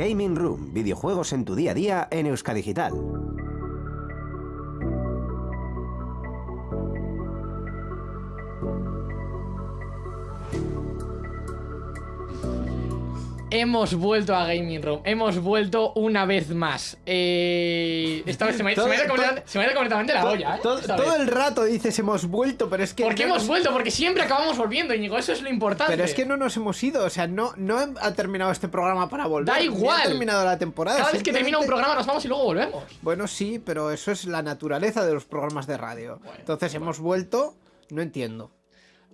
Gaming Room, videojuegos en tu día a día en Euskadigital. Hemos vuelto a Gaming Room, hemos vuelto una vez más. Eh, esta vez se me, se me ha ido Todo- completamente, se me ha ido completamente la olla, ¿eh? todo el rato dices hemos vuelto, pero es que. ¿Por qué no hemos vuelto? Porque siempre acabamos volviendo, Íñigo, eso es lo importante. Pero es que no nos hemos ido, o sea, no, no ha terminado este programa para volver. Da igual. Ha terminado la temporada. Cada vez que termina un programa nos vamos y luego volvemos. Bueno, sí, pero eso es la naturaleza de los programas de radio. Entonces hemos vuelto, no entiendo.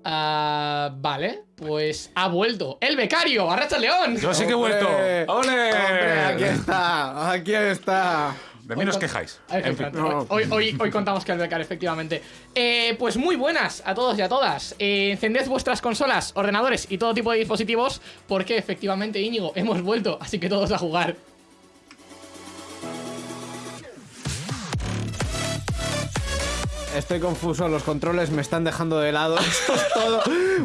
Ah, vale, pues ha vuelto el becario, Arracha León. Yo sí que he vuelto. ¡Ole! Hombre, aquí está, aquí está. De mí no os quejáis. En fin. Efectivamente. No. Hoy, hoy, hoy contamos que el becario, efectivamente. Eh, pues muy buenas a todos y a todas. Eh, encended vuestras consolas, ordenadores y todo tipo de dispositivos, porque efectivamente, Íñigo, hemos vuelto, así que todos a jugar. Estoy confuso, los controles me están dejando de lado. Esto es todo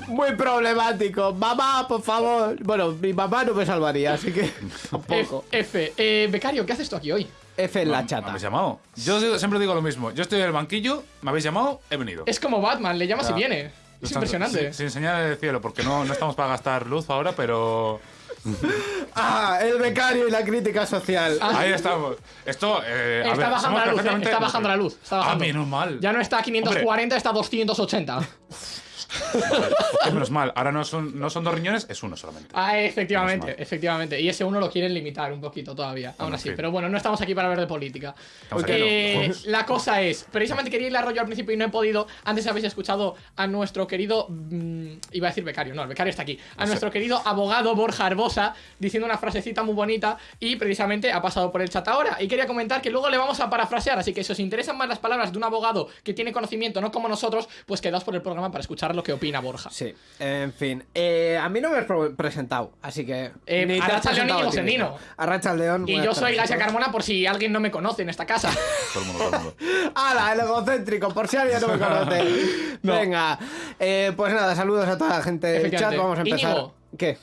muy problemático. Mamá, por favor. Bueno, mi mamá no me salvaría, así que tampoco. F, F. Eh, becario, ¿qué haces tú aquí hoy? F en la ¿Me chata. habéis llamado? Yo digo- siempre digo lo mismo. Yo estoy en el banquillo, me habéis llamado, he venido. Es como Batman, le llamas y viene. Es Sin- impresionante. Sin, señal del cielo, porque no, no estamos para gastar luz ahora, pero. Ah, el becario y la crítica social. Ah. Ahí estamos. Esto. Eh, a Está ver, bajando la luz, eh, perfectamente- está bajando la luz. Está Ah, bajando. menos mal. Ya no está a 540, está a 280. Hombre, menos mal. Ahora no son, no son dos riñones, es uno solamente. Ah, efectivamente, efectivamente. Y ese uno lo quieren limitar un poquito todavía, aún Bueno, así. fin. Pero bueno, no estamos aquí para hablar de política. Estamos aquí, Eh, ¿no? la cosa es, precisamente quería ir al rollo al principio y no he podido. Antes habéis escuchado a nuestro querido. mm, iba a decir becario, no, el becario está aquí. A nuestro querido abogado Borja Arbosa diciendo una frasecita muy bonita y precisamente ha pasado por el chat ahora. Y quería comentar que luego le vamos a parafrasear. Así que si os interesan más las palabras de un abogado que tiene conocimiento, no como nosotros, pues quedaos por el programa para escuchar lo que opina Borja. Sí, en fin. Eh, a mí no me has presentado, así que. Eh, Arracha León y Sendino. mismo. Arracha León. Y yo soy Gasia. Carmona por si alguien no me conoce en esta casa. Todo el mundo, todo el mundo. ¡Hala, el egocéntrico! Por si alguien no me conoce. No. Venga, eh, pues nada, saludos a toda la gente del chat. Vamos a empezar. Íñigo. ¿Qué?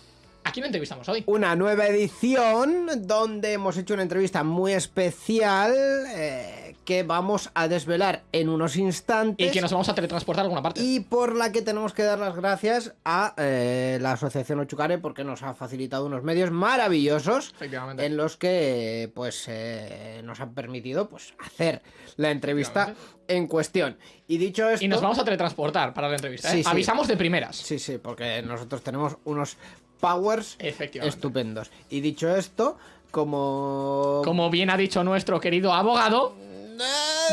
¿A quién entrevistamos hoy? Una nueva edición donde hemos hecho una entrevista muy especial eh, que vamos a desvelar en unos instantes. Y que nos vamos a teletransportar a alguna parte. y por la que tenemos que dar las gracias a eh, la Asociación Ochucare porque nos ha facilitado unos medios maravillosos Efectivamente. en los que pues eh, nos han permitido pues hacer la entrevista en cuestión. Y dicho esto, Y nos vamos a teletransportar para la entrevista. ¿eh? Sí, sí. Avisamos de primeras. sí, sí, porque nosotros tenemos unos powers estupendos. Y dicho esto, como Como bien ha dicho nuestro querido abogado,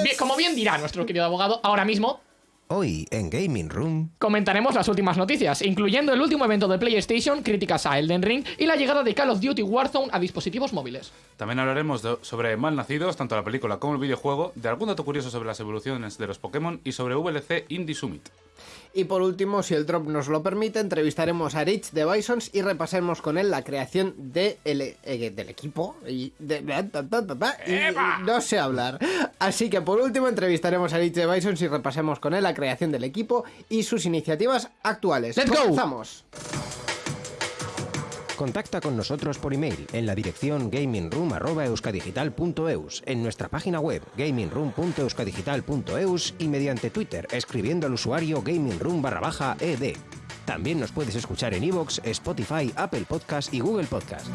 bien- como bien dirá nuestro querido abogado, ahora mismo Hoy en Gaming Room. comentaremos las últimas noticias, incluyendo el último evento de PlayStation, críticas a Elden Ring y la llegada de Call of Duty Warzone a dispositivos móviles. También hablaremos de- sobre Malnacidos, tanto la película como el videojuego, de algún dato curioso sobre las evoluciones de los Pokémon y sobre VLC Indie Summit. Y por último, si el drop nos lo permite, entrevistaremos a Rich de Bisons y repasemos con él la creación de el- eh, del equipo. Y, de- y no sé hablar. Así que por último, entrevistaremos a Rich de Bisons y repasemos con él la creación del equipo y sus iniciativas actuales. Let's go. Comenzamos. Contacta con nosotros por email en la dirección gamingroom.euskadigital.eus, en nuestra página web gamingroom.euskadigital.eus y mediante Twitter escribiendo al usuario gamingroom barra baja ed. También nos puedes escuchar en iVoox, Spotify, Apple Podcast y Google Podcast.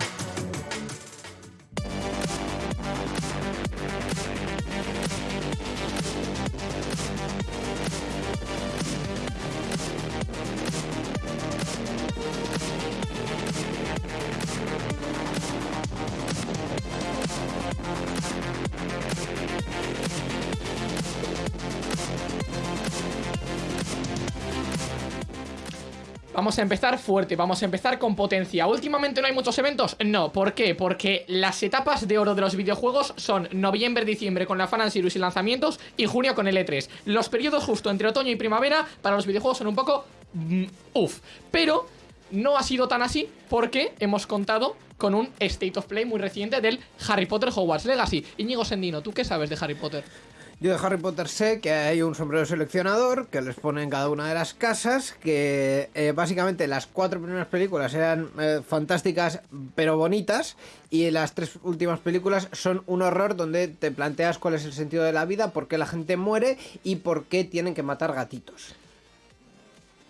Vamos a empezar fuerte, vamos a empezar con potencia. Últimamente no hay muchos eventos. No, ¿por qué? Porque las etapas de oro de los videojuegos son noviembre, diciembre con la Fan Series y lanzamientos y junio con el E3. Los periodos justo entre otoño y primavera para los videojuegos son un poco mm, uff. Pero no ha sido tan así porque hemos contado con un State of Play muy reciente del Harry Potter Hogwarts Legacy. Íñigo Sendino, ¿tú qué sabes de Harry Potter? Yo de Harry Potter sé que hay un sombrero seleccionador que les pone en cada una de las casas, que eh, básicamente las cuatro primeras películas eran eh, fantásticas pero bonitas y las tres últimas películas son un horror donde te planteas cuál es el sentido de la vida, por qué la gente muere y por qué tienen que matar gatitos.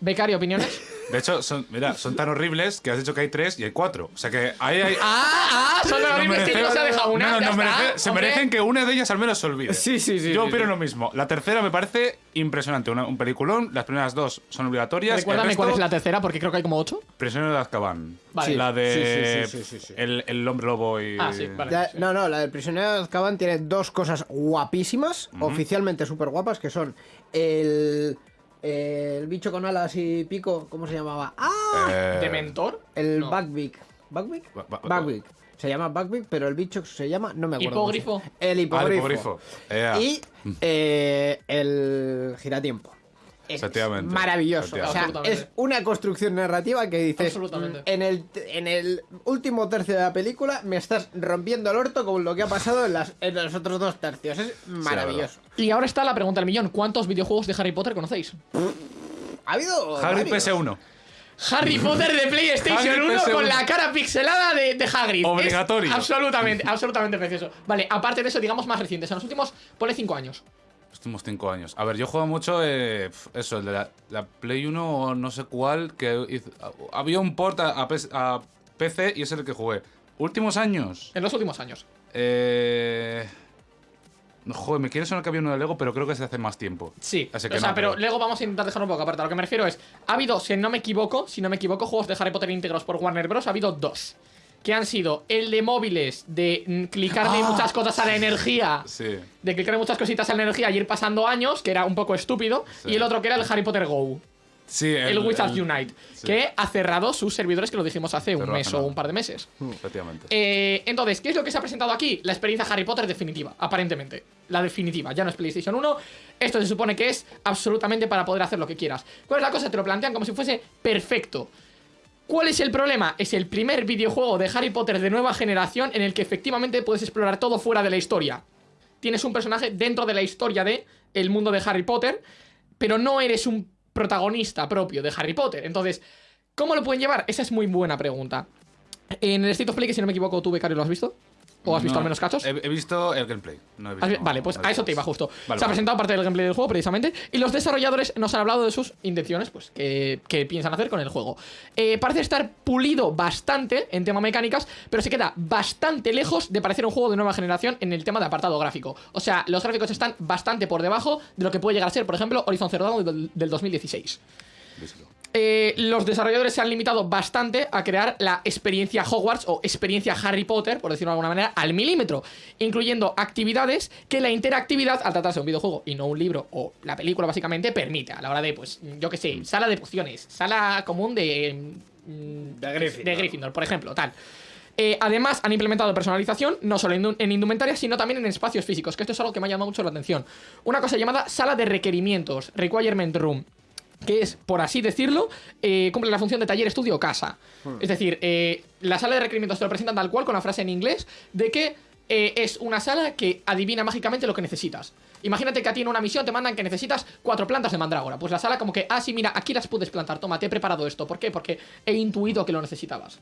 Becario, ¿opiniones? De hecho, son, mira, son tan horribles que has dicho que hay tres y hay cuatro. O sea que ahí hay. ¡Ah! ah son los horribles que no se ha dejado una. No, no, merece- se hombre. merecen que una de ellas al menos se olvide. Sí, sí, sí, Yo sí, opino sí. lo mismo. La tercera me parece impresionante. una- un peliculón. Las primeras dos son obligatorias. Recuérdame resto, cuál es la tercera, porque creo que hay como ocho. Prisionero de Azkaban. Vale. La de. Sí, sí, sí, sí, sí. El, el hombre lobo y. Ah, sí, vale. Ya- sí. No, no, la del prisionero de Azkaban tiene dos cosas guapísimas, oficialmente súper guapas, que son el, el bicho con alas y pico, ¿cómo se llamaba? ¡Ah! Eh, ¿Dementor? El No. Buckbeak. ¿Buckbeak? Se llama Buckbeak, pero el bicho se llama, no me acuerdo. Hipogrifo. llama. El Ah, hipogrifo. el hipogrifo. Y eh, el giratiempo. Es Efectivamente, maravilloso. O sea, efectivamente. es una construcción narrativa que dices. "Mm, En el, en el último tercio de la película me estás rompiendo el orto con lo que ha pasado en, las, en los otros dos tercios. Es maravilloso. Y ahora está la pregunta del millón. ¿Cuántos videojuegos de Harry Potter conocéis? ha habido. Harry varios. PS1. Harry Potter de PlayStation Harry 1 PS1. con la cara pixelada de, de Hagrid. Obligatorio. Es absolutamente, absolutamente precioso. Vale, aparte de eso, digamos más recientes. En los últimos, ponle 5 años. Los últimos cinco años. A ver, yo juego mucho. eh, eso, el de la, la Play 1 o no sé cuál. que hizo- Había un port a, a PS a PC y es el que jugué. Últimos años. En los últimos años. Eh. Joder, me quiere sonar que había uno de Lego, pero creo que es de hace más tiempo. Sí, Así o sea, no, pero pero- luego vamos a intentar dejar un poco aparte. A lo que me refiero es, ha habido, si no me equivoco, si no me equivoco, juegos de Harry Potter íntegros por Warner Bros. Ha habido dos. Que han sido el de móviles, de mm, clicarle Ah, muchas cosas a la energía. Sí. De clicarle muchas cositas a la energía y ir pasando años, que era un poco estúpido. Sí. Y el otro que era el Harry Potter Go. Sí, El, Wizards el- Unite. sí. Que ha cerrado sus servidores, que lo dijimos hace un mes o un par de meses. Efectivamente. Eh, entonces, ¿qué es lo que se ha presentado aquí? La experiencia Harry Potter definitiva, aparentemente. La definitiva, ya no es PlayStation 1. Esto se supone que es absolutamente para poder hacer lo que quieras. ¿Cuál es la cosa? Te lo plantean como si fuese perfecto. ¿Cuál es el problema? Es el primer videojuego de Harry Potter de nueva generación en el que efectivamente puedes explorar todo fuera de la historia. Tienes un personaje dentro de la historia de el mundo de Harry Potter, pero no eres un protagonista propio de Harry Potter. Entonces, ¿cómo lo pueden llevar? Esa es muy buena pregunta. En el State of Play, que si no me equivoco, tú, Becario, ¿lo has visto? ¿O has visto No, al menos cachos? He, he visto el gameplay. No he vi- visto, Vale, pues a eso te iba justo. Vale, Se ha presentado parte del gameplay del juego, precisamente, y los desarrolladores nos han hablado de sus intenciones, pues, que, que piensan hacer con el juego. Eh, parece estar pulido bastante en tema mecánicas, pero se queda bastante lejos de parecer un juego de nueva generación en el tema de apartado gráfico. O sea, los gráficos están bastante por debajo de lo que puede llegar a ser, por ejemplo, Horizon Zero Dawn del, del 2016. Eh, los desarrolladores se han limitado bastante a crear la experiencia Hogwarts o experiencia Harry Potter, por decirlo de alguna manera, al milímetro, incluyendo actividades que la interactividad, al tratarse de un videojuego y no un libro o la película básicamente, permite a la hora de, pues, yo que sé, sala de pociones, sala común de... mm, De Gryffindor. De Gryffindor, por ejemplo, tal. Eh, además, han implementado personalización, no solo en, en indumentaria, sino también en espacios físicos, que esto es algo que me ha llamado mucho la atención. Una cosa llamada sala de requerimientos, Requirement Room que es, por así decirlo, eh, cumple la función de taller, estudio o casa. Es decir, eh, la sala de requerimientos te lo presentan tal cual, con la frase en inglés, de que eh, es una sala que adivina mágicamente lo que necesitas. Imagínate que a ti en una misión te mandan que necesitas cuatro plantas de mandrágora. Pues la sala como que, ah, sí, mira, aquí las puedes plantar, toma, te he preparado esto. ¿Por qué? Porque he intuido que lo necesitabas.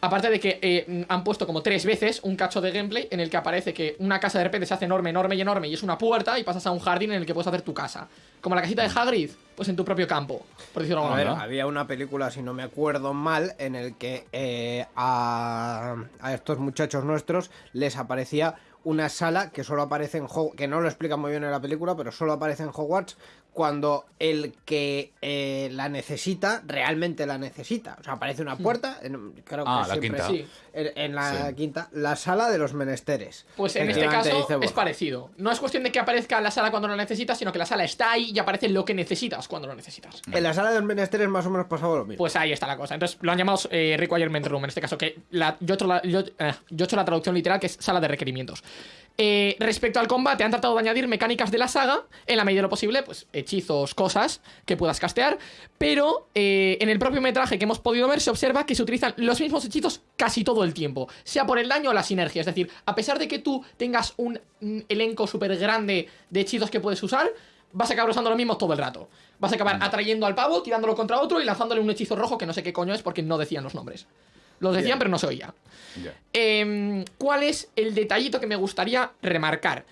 Aparte de que eh, han puesto como tres veces un cacho de gameplay en el que aparece que una casa de repente se hace enorme, enorme y enorme y es una puerta y pasas a un jardín en el que puedes hacer tu casa. Como la casita de Hagrid, pues en tu propio campo, por decirlo de alguna manera. había una película, si no me acuerdo mal, en el que eh, a, a estos muchachos nuestros les aparecía una sala que solo aparece en Hogwarts, que no lo explican muy bien en la película, pero solo aparece en Hogwarts cuando el que eh, la necesita realmente la necesita. O sea, aparece una puerta, en- creo que Ah, la siempre quinta. Sí. en, en la Sí. quinta, la sala de los menesteres. Pues en este caso dice es parecido. No es cuestión de que aparezca la sala cuando lo necesitas, sino que la sala está ahí y aparece lo que necesitas cuando lo necesitas. En la sala de los menesteres más o menos pasaba lo mismo. Pues ahí está la cosa. Entonces lo han llamado eh, Requirement Room en este caso. Que la- yo, he hecho la, yo, eh, yo he hecho la traducción literal que es sala de requerimientos. Eh, respecto al combate, han tratado de añadir mecánicas de la saga, en la medida de lo posible, pues hechizos, cosas que puedas castear, pero eh, en el propio metraje que hemos podido ver se observa que se utilizan los mismos hechizos casi todo el tiempo, sea por el daño o la sinergia, es decir, a pesar de que tú tengas un elenco súper grande de hechizos que puedes usar, vas a acabar usando los mismos todo el rato. Vas a acabar atrayendo al pavo, tirándolo contra otro y lanzándole un hechizo rojo que no sé qué coño es porque no decían los nombres. Los decían, pero no se oía. Em, ¿Cuál es el detallito que me gustaría remarcar?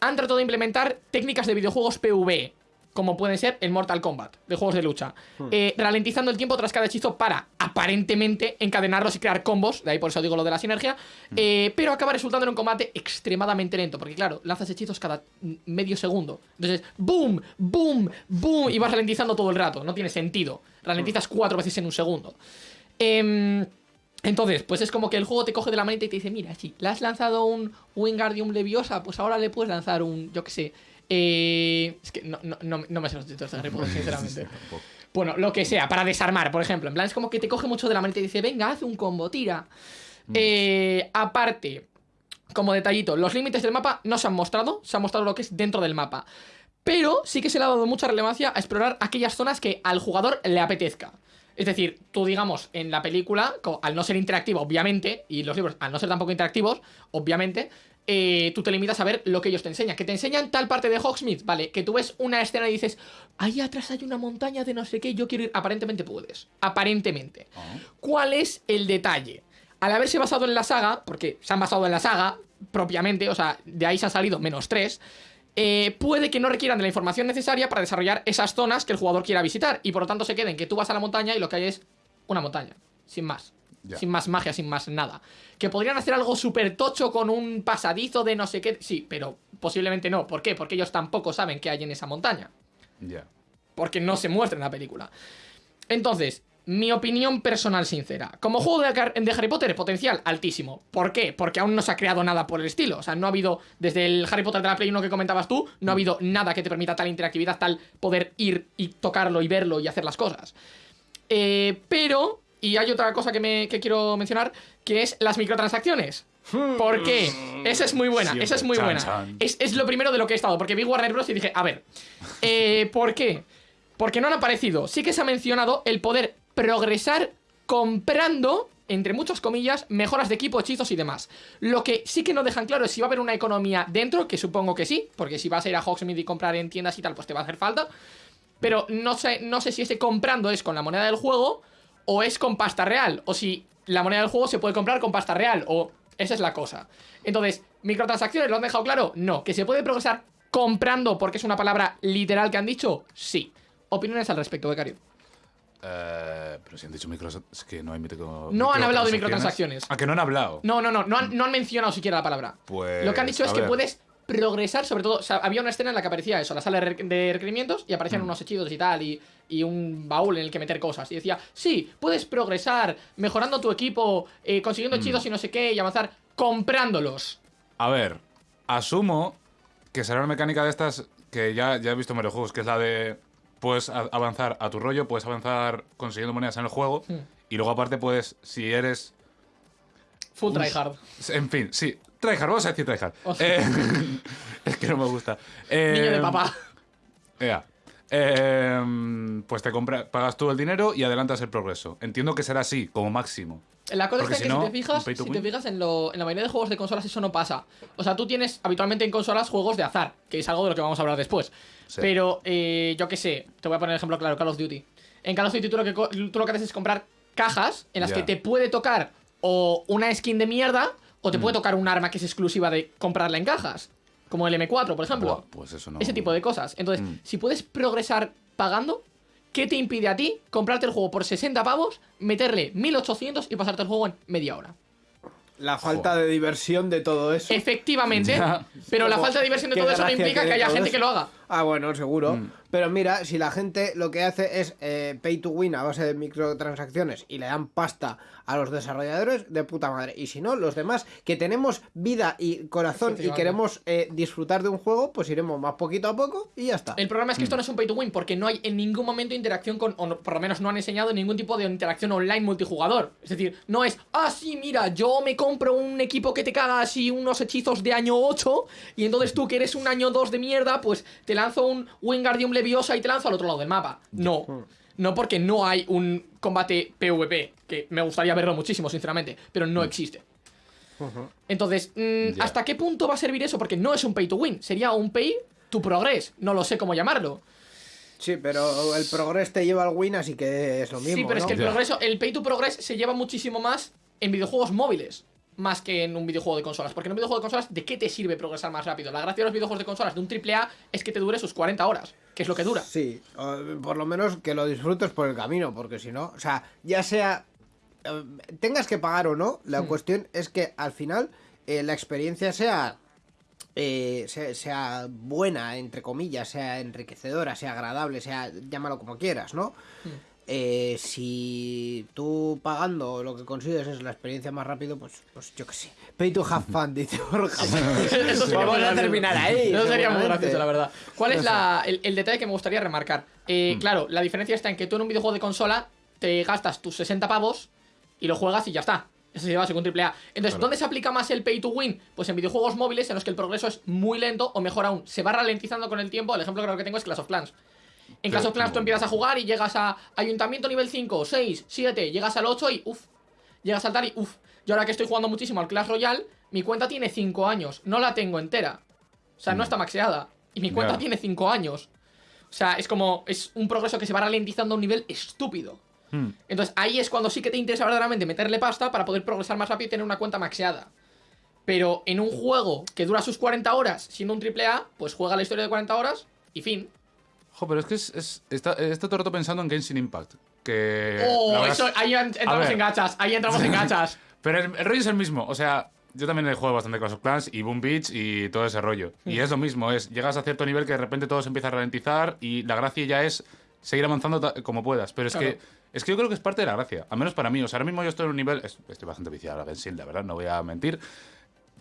Han tratado de implementar técnicas de videojuegos PvE, como pueden ser el Mortal Kombat, de juegos de lucha, eh, ralentizando el tiempo tras cada hechizo para, aparentemente, encadenarlos y crear combos, de ahí por eso digo lo de la sinergia, eh, pero acaba resultando en un combate extremadamente lento, porque claro, lanzas hechizos cada mm, medio segundo. Entonces, boom, boom, boom, y vas ralentizando todo el rato, no tiene sentido. Ralentizas cuatro veces en un segundo. Em, entonces, pues es como que el juego te coge de la manita y te dice, mira, si le has lanzado un Wingardium Leviosa, pues ahora le puedes lanzar un, yo qué sé, eh, es que no, no, no, no me sé los títulos de Harry Potter, sinceramente. Bueno, lo que sea, para desarmar, por ejemplo. En plan, es como que te coge mucho de la manita y dice, venga, haz un combo, tira. Eh, aparte, como detallito, los límites del mapa no se han mostrado, se ha mostrado lo que es dentro del mapa. Pero sí que se le ha dado mucha relevancia a explorar aquellas zonas que al jugador le apetezca. Es decir, tú digamos, en la película, al no ser interactivo, obviamente, y los libros al no ser tampoco interactivos, obviamente, eh, tú te limitas a ver lo que ellos te enseñan. Que te enseñan tal parte de Hogsmeade, ¿vale? Que tú ves una escena y dices, ahí atrás hay una montaña de no sé qué, yo quiero ir. Aparentemente puedes. Aparentemente. Ah. ¿Cuál es el detalle? Al haberse basado en la saga, porque se han basado en la saga propiamente, o sea, de ahí se han salido menos 3, puede que no requieran de la información necesaria para desarrollar esas zonas que el jugador quiera visitar y por lo tanto se queden que tú vas a la montaña y lo que hay es una montaña, sin más. Sin más magia, sin más nada. Que podrían hacer algo súper tocho con un pasadizo de no sé qué. Sí, pero posiblemente no. ¿Por qué? Porque ellos tampoco saben qué hay en esa montaña Ya. porque no se muestra en la película. Entonces, mi opinión personal sincera. Como juego de, Har- de Harry Potter, potencial altísimo. ¿Por qué? Porque aún no se ha creado nada por el estilo. O sea, no ha habido, desde el Harry Potter de la Play 1 que comentabas tú, no ha habido nada que te permita tal interactividad, tal poder ir y tocarlo y verlo y hacer las cosas. Eh, pero, y hay otra cosa que, me, que quiero mencionar, que es las microtransacciones. ¿Por qué? Esa es muy buena, Siempre. esa es muy buena. Es, es lo primero de lo que he estado, porque vi Warner Bros. y dije, a ver, eh, ¿por qué? Porque no han aparecido. Sí que se ha mencionado el poder progresar comprando, entre muchas comillas, mejoras de equipo, hechizos y demás. Lo que sí que no dejan claro es si va a haber una economía dentro, que supongo que sí, porque si vas a ir a Hogsmeade y comprar en tiendas y tal, pues te va a hacer falta. Pero no sé, no sé si ese comprando es con la moneda del juego o es con pasta real. O si la moneda del juego se puede comprar con pasta real. O esa es la cosa. Entonces, ¿microtransacciones lo han dejado claro? No. ¿Que se puede progresar comprando porque es una palabra literal que han dicho? Sí. Opiniones al respecto, Becario. Eh, pero si han dicho micros... Es que no hay micro... No han hablado de microtransacciones. ¿A que no han hablado? No, no, no. No han, no han mencionado siquiera la palabra. Pues, Lo que han dicho a es que puedes progresar, sobre todo, o sea, había una escena en la que aparecía eso, la sala de requerimientos, y aparecían Mm. unos hechizos y tal, y, y un baúl en el que meter cosas. Y decía, sí, puedes progresar mejorando tu equipo, eh, consiguiendo Mm. hechizos y no sé qué, y avanzar comprándolos. A ver, asumo que será una mecánica de estas que ya, ya he visto en varios juegos, que es la de puedes avanzar a tu rollo, puedes avanzar consiguiendo monedas en el juego, Hmm. y luego aparte puedes, si eres... Full Uf. tryhard. En fin, sí, tryhard, vamos a decir tryhard. Eh, es que no me gusta. Eh, Niño de papá. Ea. Eh, pues te compra, pagas tú el dinero y adelantas el progreso. Entiendo que será así, como máximo. La cosa Porque es que si no, si te fijas, si te fijas en, lo, en la mayoría de juegos de consolas eso no pasa. O sea, tú tienes habitualmente en consolas juegos de azar, que es algo de lo que vamos a hablar después. Sí. Pero, eh, yo qué sé, te voy a poner el ejemplo claro, Call of Duty. En Call of Duty tú lo que, co- tú lo que haces es comprar cajas en las que te puede tocar o una skin de mierda o te Mm. puede tocar un arma que es exclusiva de comprarla en cajas. Como el M4, por ejemplo. Buah, pues eso no. Ese tipo de cosas. Entonces, Mm. si puedes progresar pagando, ¿qué te impide a ti comprarte el juego por 60 pavos, meterle 1800 y pasarte el juego en media hora? La falta de diversión de todo eso. Efectivamente, Ya. pero la falta de diversión de todo eso no implica que haya gente eso. que lo haga. Ah, bueno, seguro. Mm. Pero mira, si la gente lo que hace es eh, pay to win a base de microtransacciones y le dan pasta a los desarrolladores, de puta madre. Y si no, los demás que tenemos vida y corazón y queremos eh, disfrutar de un juego, pues iremos más poquito a poco y ya está. El problema es que Mm. esto no es un pay to win porque no hay en ningún momento interacción con, o no- por lo menos no han enseñado ningún tipo de interacción online multijugador. Es decir, no es, ah, sí, mira, yo me compro un equipo que te caga así unos hechizos de año 8 y entonces tú que eres un año 2 de mierda, pues te lanzo un Wingardium Leviosa y te lanzo al otro lado del mapa. No. No porque no hay un combate PvP, que me gustaría verlo muchísimo, sinceramente, pero no existe. Entonces, mm. ¿hasta qué punto va a servir eso? Porque no es un pay to win, sería un pay to progress. No lo sé cómo llamarlo. Sí, pero el progreso te lleva al win, así que es lo mismo. sí, pero es que el progreso, el pay to progress se lleva muchísimo más en videojuegos móviles. Más que en un videojuego de consolas. Porque en un videojuego de consolas, ¿de qué te sirve progresar más rápido? La gracia de los videojuegos de consolas de un AAA es que te dure sus 40 horas, que es lo que dura. Sí, por lo menos que lo disfrutes por el camino, porque si no, o sea, ya sea eh, tengas que pagar o no, la Hmm. cuestión es que al final eh, la experiencia sea, eh, sea sea buena, entre comillas, sea enriquecedora, sea agradable, sea llámalo como quieras, ¿no? Hmm. Eh, si tú pagando lo que consigues es la experiencia más rápido, pues, pues yo qué sé. Pay to have fun, dice Borja. Vamos a terminar ahí. Eso sería muy gracioso, la verdad. ¿Cuál es No la- el, el detalle que me gustaría remarcar? Mm. Eh, Claro, la diferencia está en que tú en un videojuego de consola te gastas tus 60 pavos y lo juegas y ya está. Eso se lleva según AAA. Entonces, Claro. ¿dónde se aplica más el pay to win? Pues en videojuegos móviles en los que el progreso es muy lento o mejor aún, se va ralentizando con el tiempo. El ejemplo creo que tengo es Clash of Clans. En of Clans tú empiezas a jugar y llegas a Ayuntamiento nivel 5, 6, 7, llegas al 8 y uff, llegas al tal y uff. Yo ahora que estoy jugando muchísimo al Clash Royale, mi cuenta tiene 5 años, no la tengo entera. O sea, no está maxeada. Y mi cuenta tiene 5 años. O sea, es como, es un progreso que se va ralentizando a un nivel estúpido. Hmm. Entonces ahí es cuando sí que te interesa verdaderamente meterle pasta para poder progresar más rápido y tener una cuenta maxeada. Pero en un juego que dura sus 40 horas, siendo un AAA, pues juega la historia de 40 horas y fin. Jo, pero es que es, es- está, está todo el rato pensando en Genshin Impact. Que. la Oh, verdad eso, es- ahí en- entramos en gachas, ahí entramos en gachas. Pero el, el rollo es el mismo. O sea, yo también he jugado bastante Clash of Clans y Boom Beach y todo ese rollo. Y es lo mismo, es llegas a cierto nivel que de repente todo se empieza a ralentizar y la gracia ya es seguir avanzando como puedas. Pero es Claro. que es que yo creo que es parte de la gracia, al menos para mí. O sea, ahora mismo yo estoy en un nivel, es- estoy bastante viciado a Genshin, la verdad, no voy a mentir.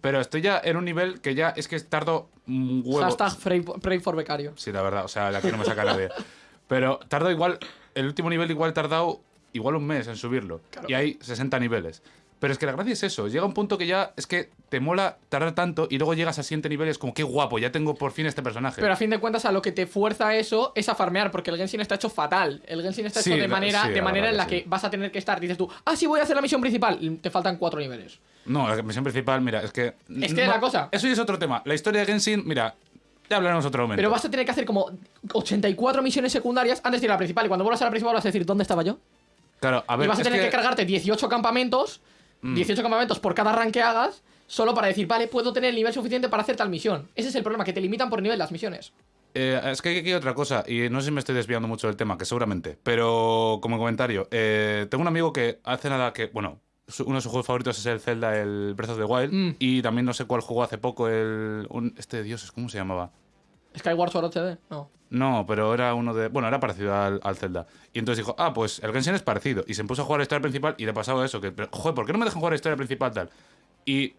Pero estoy ya en un nivel que ya es que tardo un huevo. Hashtag pray, for becario. Sí, la verdad, o sea, de aquí no me saca nadie. Pero tardo igual, el último nivel igual he tardado igual un mes en subirlo. Claro. Y hay 60 niveles. Pero es que la gracia es eso, llega un punto que ya es que te mola tardar tanto y luego llegas al siguiente nivel y es como, qué guapo, ya tengo por fin este personaje. Pero a fin de cuentas, a lo que te fuerza eso es a farmear, porque el Genshin está hecho fatal. El Genshin está Sí, hecho de la- manera, sí, de la manera en la que que vas a tener que estar. Dices tú, ah, sí, voy a hacer la misión principal. Te faltan cuatro niveles. No, la misión principal, mira, es que... Es que no- la cosa- Eso ya es otro tema. La historia de Genshin, mira, ya hablaremos otro momento. Pero vas a tener que hacer como 84 misiones secundarias antes de ir a la principal. Y cuando vuelvas a la principal vas a decir, ¿dónde estaba yo? Claro, a ver, y vas a tener que... que- cargarte 18 campamentos, Mm. 18 campamentos por cada rank que hagas, solo para decir, vale, puedo tener el nivel suficiente para hacer tal misión. Ese es el problema, que te limitan por nivel las misiones. Eh, es que hay aquí otra cosa, y no sé si me estoy desviando mucho del tema, que seguramente, pero como comentario, eh, tengo un amigo que hace nada que, bueno, uno de sus juegos favoritos es el Zelda, el Breath of the Wild, Mm. y también no sé cuál jugó hace poco, el un- este dioses, ¿cómo se llamaba? Skyward Sword HD, no. No, pero era uno de. Bueno, era parecido al, al Zelda. Y entonces dijo, ah, pues el Genshin es parecido. Y se puso a jugar la historia principal y le pasaba eso. Que, pero, joder, ¿por qué no me dejan jugar la historia principal tal? Y,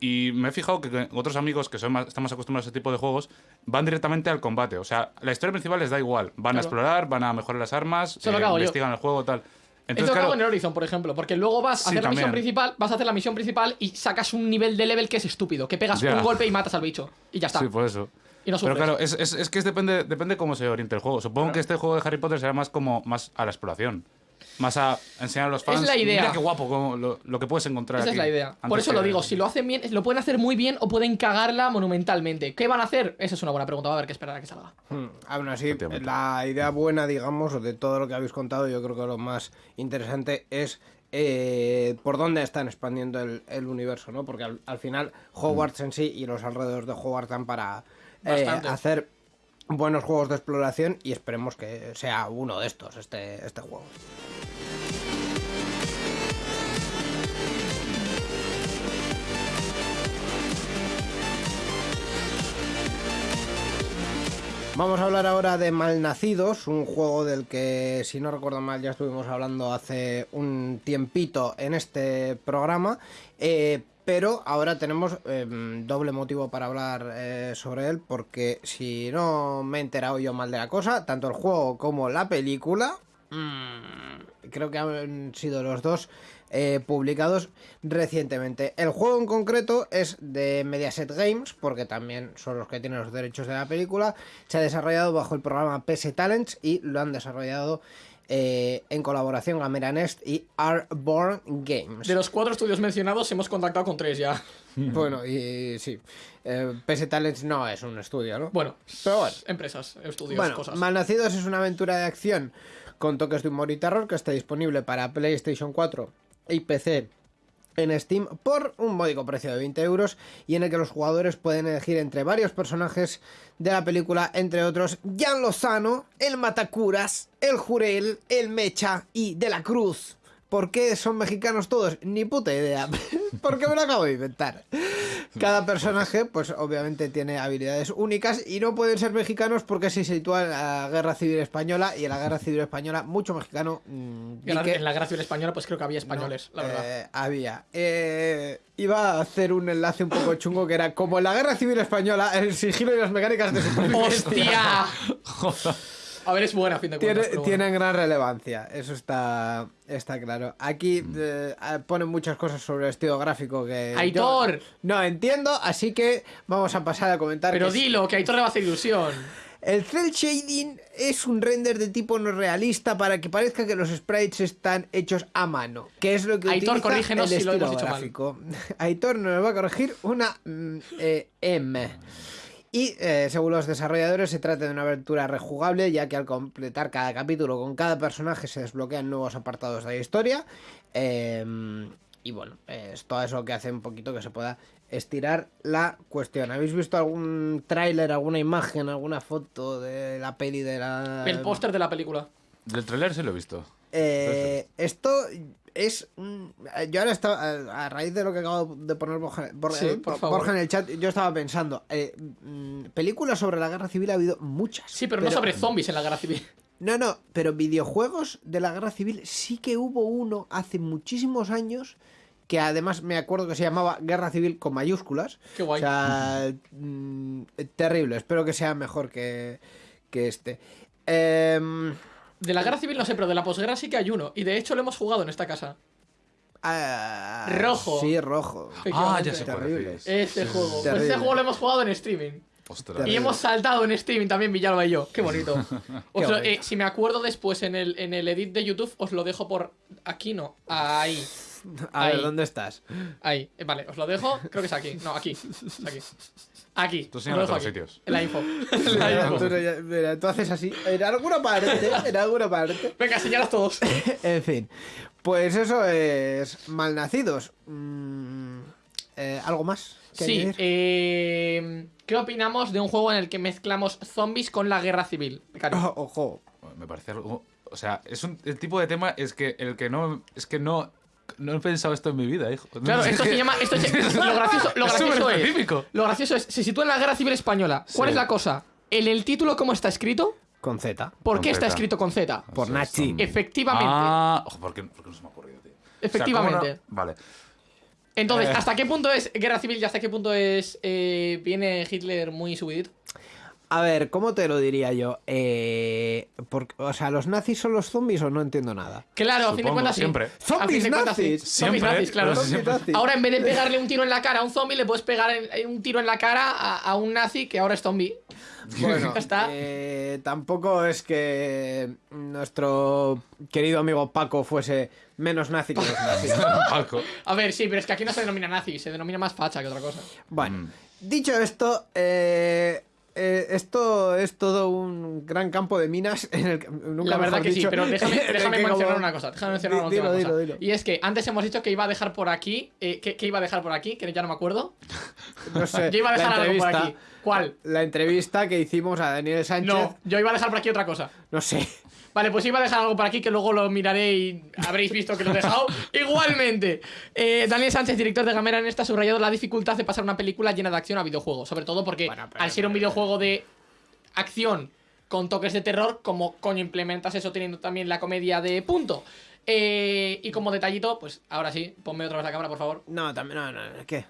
y me he fijado que, otros amigos que son más, están más acostumbrados a ese tipo de juegos van directamente al combate. O sea, la historia principal les da igual. Van Claro. a explorar, van a mejorar las armas, que hago yo. investigan el juego, tal. Esto Entonces, hago claro, en el Horizon, por ejemplo, porque luego vas a hacer la misión principal, vas a hacer la misión principal y sacas un nivel de level que es estúpido, que pegas un golpe y matas al bicho. Y ya está. Sí, por eso. Y no Pero claro, es, es, es que es depende, depende cómo se oriente el juego. Supongo que este juego de Harry Potter será más como más a la exploración. Más a enseñar a los fans. la idea. Mira qué guapo como lo, lo que puedes encontrar Esa es aquí". la idea. Por eso lo que- digo, si lo hacen bien, lo pueden hacer muy bien o pueden cagarla monumentalmente. ¿Qué van a hacer? Esa es una buena pregunta, va a haber que esperar a que salga. Hmm, Aún así, Efectivamente. la idea buena, digamos, de todo lo que habéis contado, yo creo que lo más interesante es eh, por dónde están expandiendo el, el universo, ¿no? Porque al, al final Hogwarts en sí y los alrededores de Hogwarts dan para eh, hacer buenos juegos de exploración y esperemos que sea uno de estos, este, este juego. Vamos a hablar ahora de Malnacidos, un juego del que, si no recuerdo mal, ya estuvimos hablando hace un tiempito en este programa. eh, pero ahora tenemos eh, doble motivo para hablar eh, sobre él, porque si no me he enterado yo mal de la cosa, tanto el juego como la película, mm, creo que han sido los dos eh, publicados recientemente. El juego en concreto es de Mediaset Games, porque también son los que tienen los derechos de la película. Se ha desarrollado bajo el programa PS Talents y lo han desarrollado eh, en colaboración Gamera Nest y Arborn Games. De los cuatro estudios mencionados hemos contactado con tres ya. Bueno, y sí, eh, PS Talents no es un estudio, ¿no? Bueno, Pero bueno. empresas, estudios, Bueno, cosas. Malnacidos es una aventura de acción con toques de humor y terror que está disponible para PlayStation 4 y PC en Steam por un módico precio de 20 euros y en el que los jugadores pueden elegir entre varios personajes de la película, entre otros Jan Lozano, el Matacuras, el Jurel, el Mecha y De la Cruz. ¿Por qué son mexicanos todos? Ni puta idea. Porque me lo acabo de inventar. Cada personaje, pues obviamente tiene habilidades únicas y no pueden ser mexicanos porque se sitúa en la Guerra Civil Española y en la Guerra Civil Española mucho mexicano. mm, Y ahora, di que- En la Guerra Civil Española, pues creo que había españoles, la verdad. eh, había. Eh, iba a hacer un enlace un poco chungo que era como en la Guerra Civil Española, el sigilo y las mecánicas de supervivencia. ¡Hostia! A ver, es buena, a fin de cuentas. Tiene- pero bueno. tienen gran relevancia, eso está, está claro. Aquí Mm. eh, ah, ponen muchas cosas sobre el estilo gráfico que. yo ¡Aitor! no entiendo, así que vamos a pasar a comentar. Pero que dilo, que a Aitor le va a hacer ilusión. El cel shading es un render de tipo no realista para que parezca que los sprites están hechos a mano, que es lo que Aitor, utiliza corrígenos el si lo estilo hemos dicho mal. gráfico. Aitor nos va a corregir una mm, eh, M. Y eh, según los desarrolladores se trata de una aventura rejugable ya que al completar cada capítulo con cada personaje se desbloquean nuevos apartados de la historia. Eh, y bueno, es todo eso que hace un poquito que se pueda estirar la cuestión. ¿Habéis visto algún tráiler, alguna imagen, alguna foto de la peli de la... El póster de la película. Del trailer sí lo he visto. Eh, esto es. un- Yo ahora estaba. A raíz de lo que acabo de poner Borja, Borja- Sí, eh, por favor. Borja en el chat, yo estaba pensando. eh, mm, películas sobre la guerra civil ha habido muchas. Sí, pero, no sobre zombies en la Guerra Civil. No, no, pero videojuegos de la guerra civil sí que hubo uno hace muchísimos años. Que además me acuerdo que se llamaba Guerra Civil con mayúsculas. Qué guay. O sea, mm, terrible. Espero que sea mejor que, que este. Em, De la Guerra Civil no sé, pero de la posguerra sí que hay uno. Y de hecho lo hemos jugado en esta casa. ah, Rojo. Sí, rojo. Ah, ya sé Terrible. Este juego. Pues este juego lo hemos jugado en streaming. Ostras. Y Terrible. hemos saltado en streaming también, Villalba y yo. Qué bonito. Qué lo- eh, si me acuerdo después en el, en el edit de YouTube, os lo dejo por. Aquí no. Ahí. A ver, Ahí. ¿dónde estás? Ahí. Eh, vale, os lo dejo. Creo que es aquí. No, aquí. Es aquí. Aquí. Tú Os señala lo dejo otros aquí. sitios. En la info. En la info. tú, mira, tú haces así. En alguna parte, en alguna parte. Venga, señalas todos. En fin. Pues eso es Malnacidos. Mm, eh, ¿Algo más? que Sí, añadir? eh, ¿qué opinamos de un juego en el que mezclamos zombies con la guerra civil? Ojo. Me parece algo. O sea, es un, el tipo de tema es que el que no. Es que no. No he pensado esto en mi vida, hijo. No Claro, esto se llama. Esto lo gracioso, lo Es gracioso es. superespecífico. Lo gracioso es. Se sitúa en la guerra civil española. ¿Cuál Sí. es la cosa? En el título, ¿cómo está escrito? Con Z. ¿Por Con qué está Z. escrito con Z? Por Nachi. Efectivamente. Ah, ojo, ¿por qué, por qué no se me ha ocurrido, tío? O sea, Efectivamente. Vale. Entonces, Eh. ¿hasta qué punto es guerra civil y hasta qué punto es. eh, viene Hitler muy subidito? A ver, ¿cómo te lo diría yo? Eh, por- o sea, ¿los nazis son los zombies o no entiendo nada? Claro, a fin de cuentas sí. siempre. ¿Zombies de cuentas, sí. nazis? Zombies Siempre, nazis, claro. siempre. nazis. Ahora, en vez de pegarle un tiro en la cara a un zombie, le puedes pegar en- un tiro en la cara a, a un nazi que ahora es zombie. Bueno, Ya está. eh, tampoco es que nuestro querido amigo Paco fuese menos nazi que los nazis. Paco. A ver, sí, pero es que aquí no se denomina nazi, se denomina más facha que otra cosa. Bueno, Mm. dicho esto, eh, eh, esto es todo un gran campo de minas en el que nunca la verdad que sí, pero déjame, que mencionar como- una cosa. Déjame mencionar una Di- última dilo, cosa. dilo, dilo. Y es que antes hemos dicho que iba a dejar por aquí. Eh, ¿qué, qué iba a dejar por aquí? Que ya no me acuerdo. No sé, Yo iba a dejar algo por aquí. ¿Cuál? La entrevista que hicimos a Daniel Sánchez. No, yo iba a dejar por aquí otra cosa. No sé. Vale, pues iba a dejar algo por aquí que luego lo miraré y habréis visto que lo he dejado. Igualmente, eh, Daniel Sánchez, director de Gamera, en esta ha subrayado la dificultad de pasar una película llena de acción a videojuego. Sobre todo porque Bueno, pero- al ser un videojuego de acción con toques de terror, como coño implementas eso teniendo también la comedia de punto. Eh, y como detallito, pues ahora sí, ponme otra vez la cámara, por favor. No, también, no, no, ¿qué?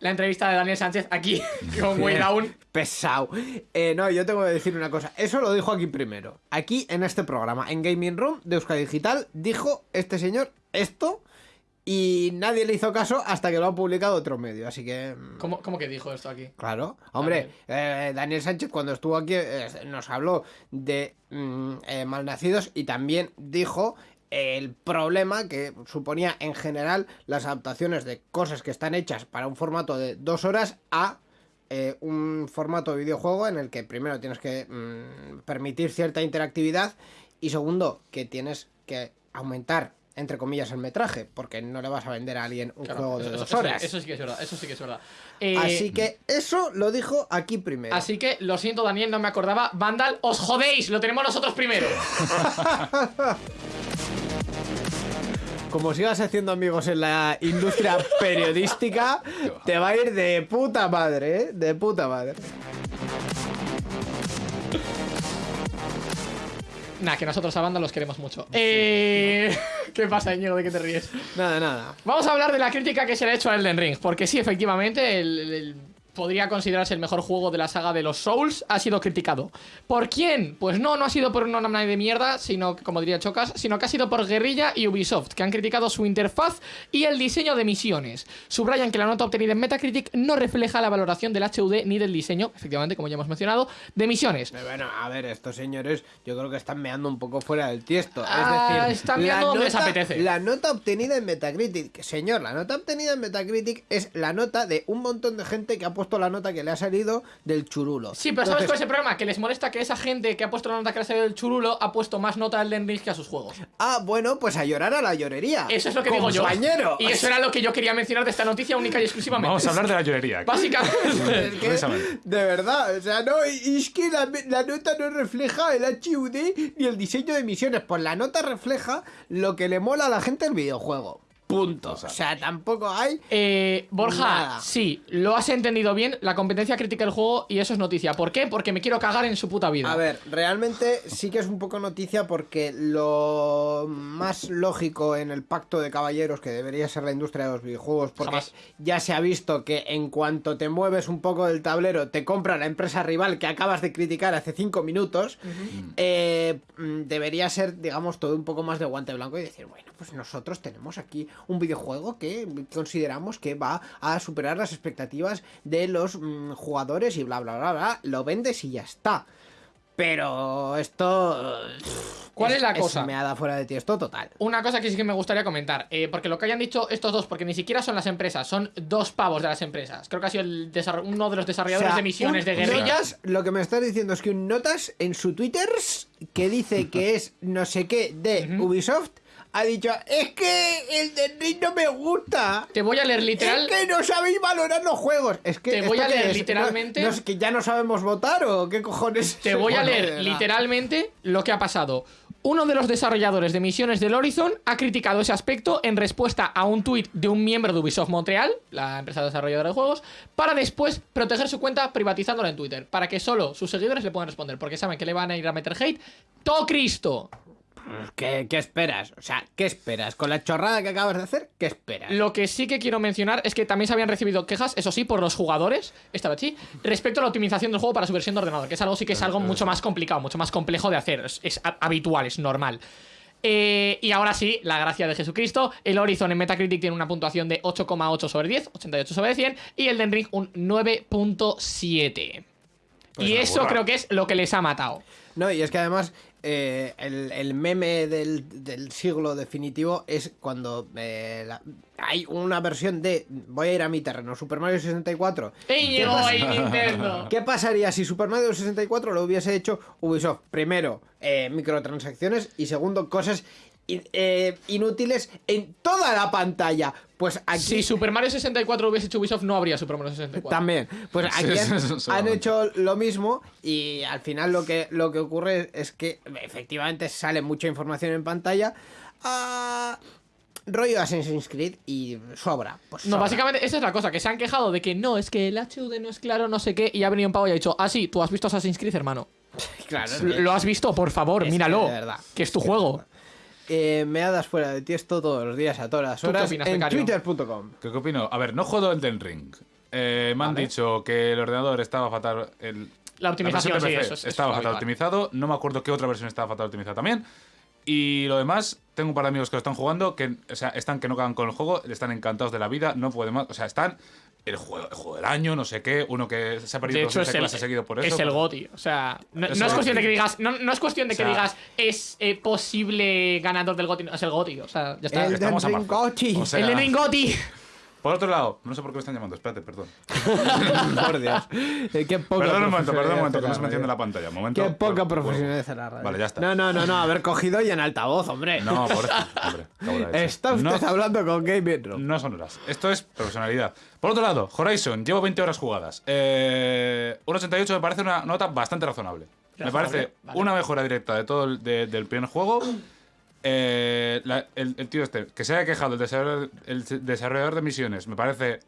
La entrevista de Daniel Sánchez aquí con Way Down. Pesado. Eh, no, yo tengo que decir una cosa. Eso lo dijo aquí primero. Aquí en este programa, en Gaming Room de Euskadi Digital, dijo este señor esto y nadie le hizo caso hasta que lo ha publicado otro medio. Así que. mm, ¿Cómo, cómo que dijo esto aquí? Claro, hombre, eh, Daniel Sánchez cuando estuvo aquí eh, nos habló de mm, eh, malnacidos y también dijo el problema que suponía en general las adaptaciones de cosas que están hechas para un formato de dos horas a eh, un formato de videojuego en el que primero tienes que mm, permitir cierta interactividad y segundo que tienes que aumentar entre comillas el metraje porque no le vas a vender a alguien un Claro, juego de eso, dos eso- horas. Eso sí que es verdad, eso sí que es verdad. Eh, Así que eso lo dijo aquí primero. Así que lo siento, Daniel, no me acordaba. Vandal, os jodéis, lo tenemos nosotros primero. Como sigas haciendo amigos en la industria periodística, te va a ir de puta madre, ¿eh? De puta madre. Nah, que nosotros a Vandal los queremos mucho. Eh, ¿Qué pasa, Íñigo? ¿De qué te ríes? Nada, nada. Vamos a hablar de la crítica que se le ha hecho a Elden Ring, porque sí, efectivamente, el- podría considerarse el mejor juego de la saga de los Souls, ha sido criticado. ¿Por quién? Pues no, no ha sido por una Namnai de mierda, sino, como diría Chocas, sino que ha sido por Guerrilla y Ubisoft, que han criticado su interfaz y el diseño de misiones. Subrayan que la nota obtenida en Metacritic no refleja la valoración del HUD ni del diseño, efectivamente, como ya hemos mencionado, de misiones. Pero Bueno, a ver, estos señores yo creo que están meando un poco fuera del tiesto. Ah, es decir, están meando donde les apetece. La nota obtenida en Metacritic, señor, la nota obtenida en Metacritic es la nota de un montón de gente que ha puesto la nota que le ha salido del churulo. Sí, pero ¿sabes cuál es el problema? Que les molesta que esa gente que ha puesto la nota que le ha salido del churulo ha puesto más nota al Elden Ring que a sus juegos. Ah, bueno, pues a llorar a la llorería. Eso es lo que digo yo. Compañero. Y eso era lo que yo quería mencionar de esta noticia única y exclusivamente. Vamos a hablar de la llorería. Básicamente. Es que, Precisamente. de verdad, o sea, no, y es que la, la nota no refleja el HUD ni el diseño de misiones, pues la nota refleja lo que le mola a la gente el videojuego. Punto. O sea, tampoco hay. Eh, Borja, Nada. sí, lo has entendido bien. La competencia critica el juego y eso es noticia. ¿Por qué? Porque me quiero cagar en su puta vida. A ver, realmente sí que es un poco noticia porque lo más lógico en el pacto de caballeros que debería ser la industria de los videojuegos, porque Jamás. ya se ha visto que en cuanto te mueves un poco del tablero, te compra la empresa rival que acabas de criticar hace cinco minutos, eh, mm, debería ser, digamos, todo un poco más de guante blanco y decir, bueno, pues nosotros tenemos aquí un videojuego que consideramos que va a superar las expectativas de los mm, jugadores y bla, bla, bla, bla, lo vendes y ya está. Pero esto. ¿Cuál es la cosa? me ha dado fuera de ti esto total. Una cosa que sí que me gustaría comentar, eh, porque lo que hayan dicho estos dos, porque ni siquiera son las empresas, son dos pavos de las empresas. Creo que ha sido el uno de los desarrolladores O sea, de misiones un de guerrilla. Notas, lo que me estás diciendo es que un Notas en su Twitter que dice que es no sé qué de Ubisoft ha dicho: Es que el de Ring no me gusta. Te voy a leer literal. Es que no sabéis valorar los juegos. Es que Te voy ¿esto a leer literalmente- ¿No, no es que ya no sabemos votar o qué cojones? Te voy a leer literalmente lo que ha pasado. Uno de los desarrolladores de misiones del Horizon ha criticado ese aspecto en respuesta a un tuit de un miembro de Ubisoft Montreal, la empresa desarrolladora de juegos, para después proteger su cuenta privatizándola en Twitter, para que solo sus seguidores le puedan responder, porque saben que le van a ir a meter hate. ¡To Cristo! ¿Qué, ¿Qué esperas? O sea, ¿qué esperas? Con la chorrada que acabas de hacer, ¿qué esperas? Lo que sí que quiero mencionar es que también se habían recibido quejas, eso sí, por los jugadores, esta vez sí, respecto a la optimización del juego para su versión de ordenador, que es algo sí que es algo mucho más complicado, mucho más complejo de hacer, es, es ha- habitual, es normal. Eh, y ahora sí, la gracia de Jesucristo, el Horizon en Metacritic tiene una puntuación de 8,8 sobre 10, 88 sobre 100, y el Den Ring un 9.7. Pues y eso burra. creo que es lo que les ha matado. No, y es que además eh, el, el meme del, del siglo definitivo es cuando eh, la- hay una versión de, voy a ir a mi terreno, Super Mario 64. ¡Ey, llegó ahí Nintendo! ¿Qué pasaría si Super Mario 64 lo hubiese hecho Ubisoft? Primero, eh, microtransacciones y segundo, cosas eh, inútiles en toda la pantalla. Pues aquí... Si Super Mario 64 hubiese hecho Ubisoft, no habría Super Mario 64. También. Pues aquí han, hecho lo mismo y al final lo que, lo que ocurre es que efectivamente sale mucha información en pantalla. Ah, rollo Assassin's Creed y sobra. Pues No, básicamente esa es la cosa, que se han quejado de que no, es que el HUD no es claro, no sé qué, y ha venido un pavo y ha dicho, ah, sí, tú has visto Assassin's Creed, hermano. Claro, ¿Lo has visto? Por favor, Es míralo. que de verdad. Que es tu juego. Eh, meadas fuera de tiesto todos los días, a todas las ¿Tú qué horas, opinas, en twitter.com. ¿Qué, qué opino? A ver, no juego Elden Ring. Eh, me han Vale. dicho que el ordenador estaba fatal. El, La optimización, de sí, eso es- eso Estaba es fatal optimizado. No me acuerdo qué otra versión estaba fatal optimizada también. Y lo demás, tengo un par de amigos que lo están jugando, que o sea, están que no cagan con el juego, están encantados de la vida, no pueden más. O sea, están el juego, el juego del año, no sé qué, uno que se ha perdido De dos hecho, es el, seguido por eso. es el pues- GOTI. O sea, no, Es no el es cuestión de que digas. No, no es cuestión de que O sea- digas es eh, posible ganador del GOTI. no, Es el GOTI. O sea, ya está. El estamos a Elden marzo. Ring Gotti. O sea, el GOTI. Por otro lado, no sé por qué me están llamando, espérate, perdón. Por Dios. Eh, qué poca Perdón un momento, perdón un momento, que de no se me radio. enciende la pantalla. Momento. Qué poca profesionalidad en la radio. Vale, ya está. No, no, no, no, haber cogido y en altavoz, hombre. No, por eso, hombre. de. Está usted No- hablando con Gaming Room. No son horas. Esto es profesionalidad. Por otro lado, Horizon, llevo 20 horas jugadas. Eh, un 88 me parece una nota bastante razonable. Me parece vale. una mejora directa de todo el, de- del primer juego. Eh, la- el, el tío este, que se haya quejado, el desarrollador, el desarrollador de misiones, me parece.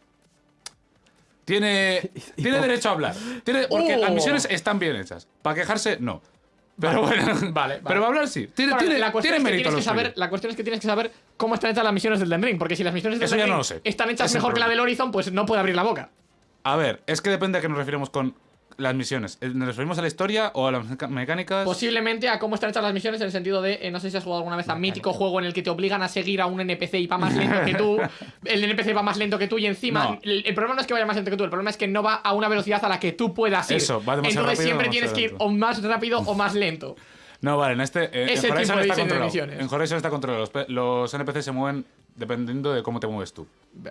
Tiene, tiene derecho a hablar. Tiene, porque Oh. las misiones están bien hechas. Para quejarse, no. Pero bueno, Vale, vale. Pero para hablar sí. Tiene, Bueno, tiene, la, cuestión tiene es que mérito tienes que saber, la cuestión es que tienes que saber cómo están hechas las misiones del Den Ring. Porque si las misiones del Eso Den Ring no están hechas Es mejor que la del Horizon, pues no puede abrir la boca. A ver, es que depende a qué nos referimos con las misiones. Eh, ¿Nos referimos a la historia o a las mecánicas? Posiblemente a cómo están hechas las misiones en el sentido de, eh, no sé si has jugado alguna vez a mítico juego en el que te obligan a seguir a un NPC y va más lento que tú, el NPC va más lento que tú y encima No. el, el problema no es que vaya más lento que tú, el problema es que no va a una velocidad a la que tú puedas ir. Eso, va demasiado Entonces rápido siempre demasiado tienes que ir o más rápido o más lento. No, vale, en este. eh, Ese en Horizon tipo de está controlado. misiones. En Horizon está controlado. Los, los NPC se mueven dependiendo de cómo te mueves tú.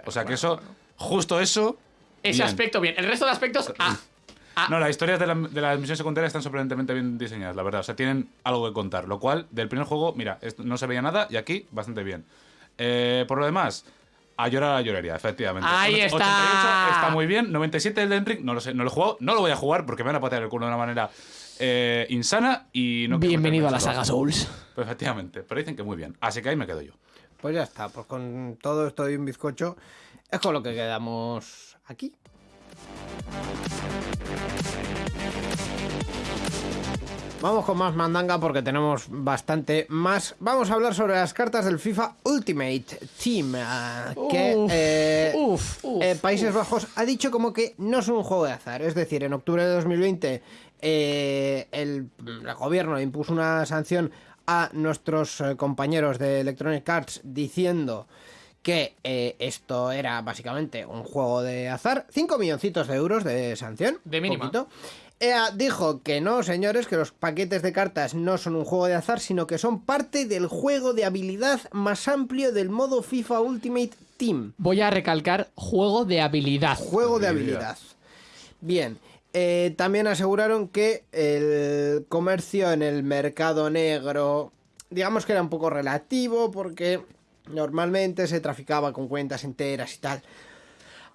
O sea que eso, justo eso. Ese bien. aspecto bien. El resto de aspectos, ah. Ah. No, las historias de, la- de las misiones secundarias están sorprendentemente bien diseñadas, la verdad. O sea, tienen algo que contar. Lo cual, del primer juego, mira, esto- no se veía nada y aquí, bastante bien. Eh, por lo demás, a llorar a la llorería, efectivamente. Ahí Un está. 88 está muy bien. 97 el Ring, no lo sé, no lo he jugado, no lo voy a jugar porque me van a patear el culo de una manera eh, insana y no quiero Bienvenido a la saga. Souls. Pues efectivamente, pero dicen que muy bien. Así que ahí me quedo yo. Pues ya está, pues con todo esto de un bizcocho es con lo que quedamos aquí. Vamos con más mandanga porque tenemos bastante más. Vamos a hablar sobre las cartas del FIFA Ultimate Team. ah, que Uf, eh, uf, uf, eh, Países. Bajos ha dicho como que no es un juego de azar. Es decir, en octubre de 2020 eh, el, el gobierno impuso una sanción a nuestros eh, compañeros de Electronic Arts diciendo que eh, esto era básicamente un juego de azar. 5 milloncitos de euros de sanción. De poquito. EA dijo que no, señores, que los paquetes de cartas no son un juego de azar, sino que son parte del juego de habilidad más amplio del modo FIFA Ultimate Team. Voy a recalcar juego de habilidad. Juego de Habilidad. habilidad. Bien. eh, también aseguraron que el comercio en el mercado negro, digamos que era un poco relativo, porque normalmente se traficaba con cuentas enteras y tal.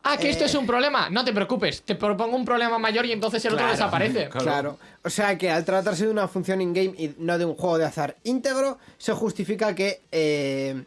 Ah, que Eh. esto es un problema. No te preocupes. Te propongo un problema mayor y entonces el otro desaparece. Claro. Claro. O sea que al tratarse de una función in-game y no de un juego de azar íntegro, se justifica que eh,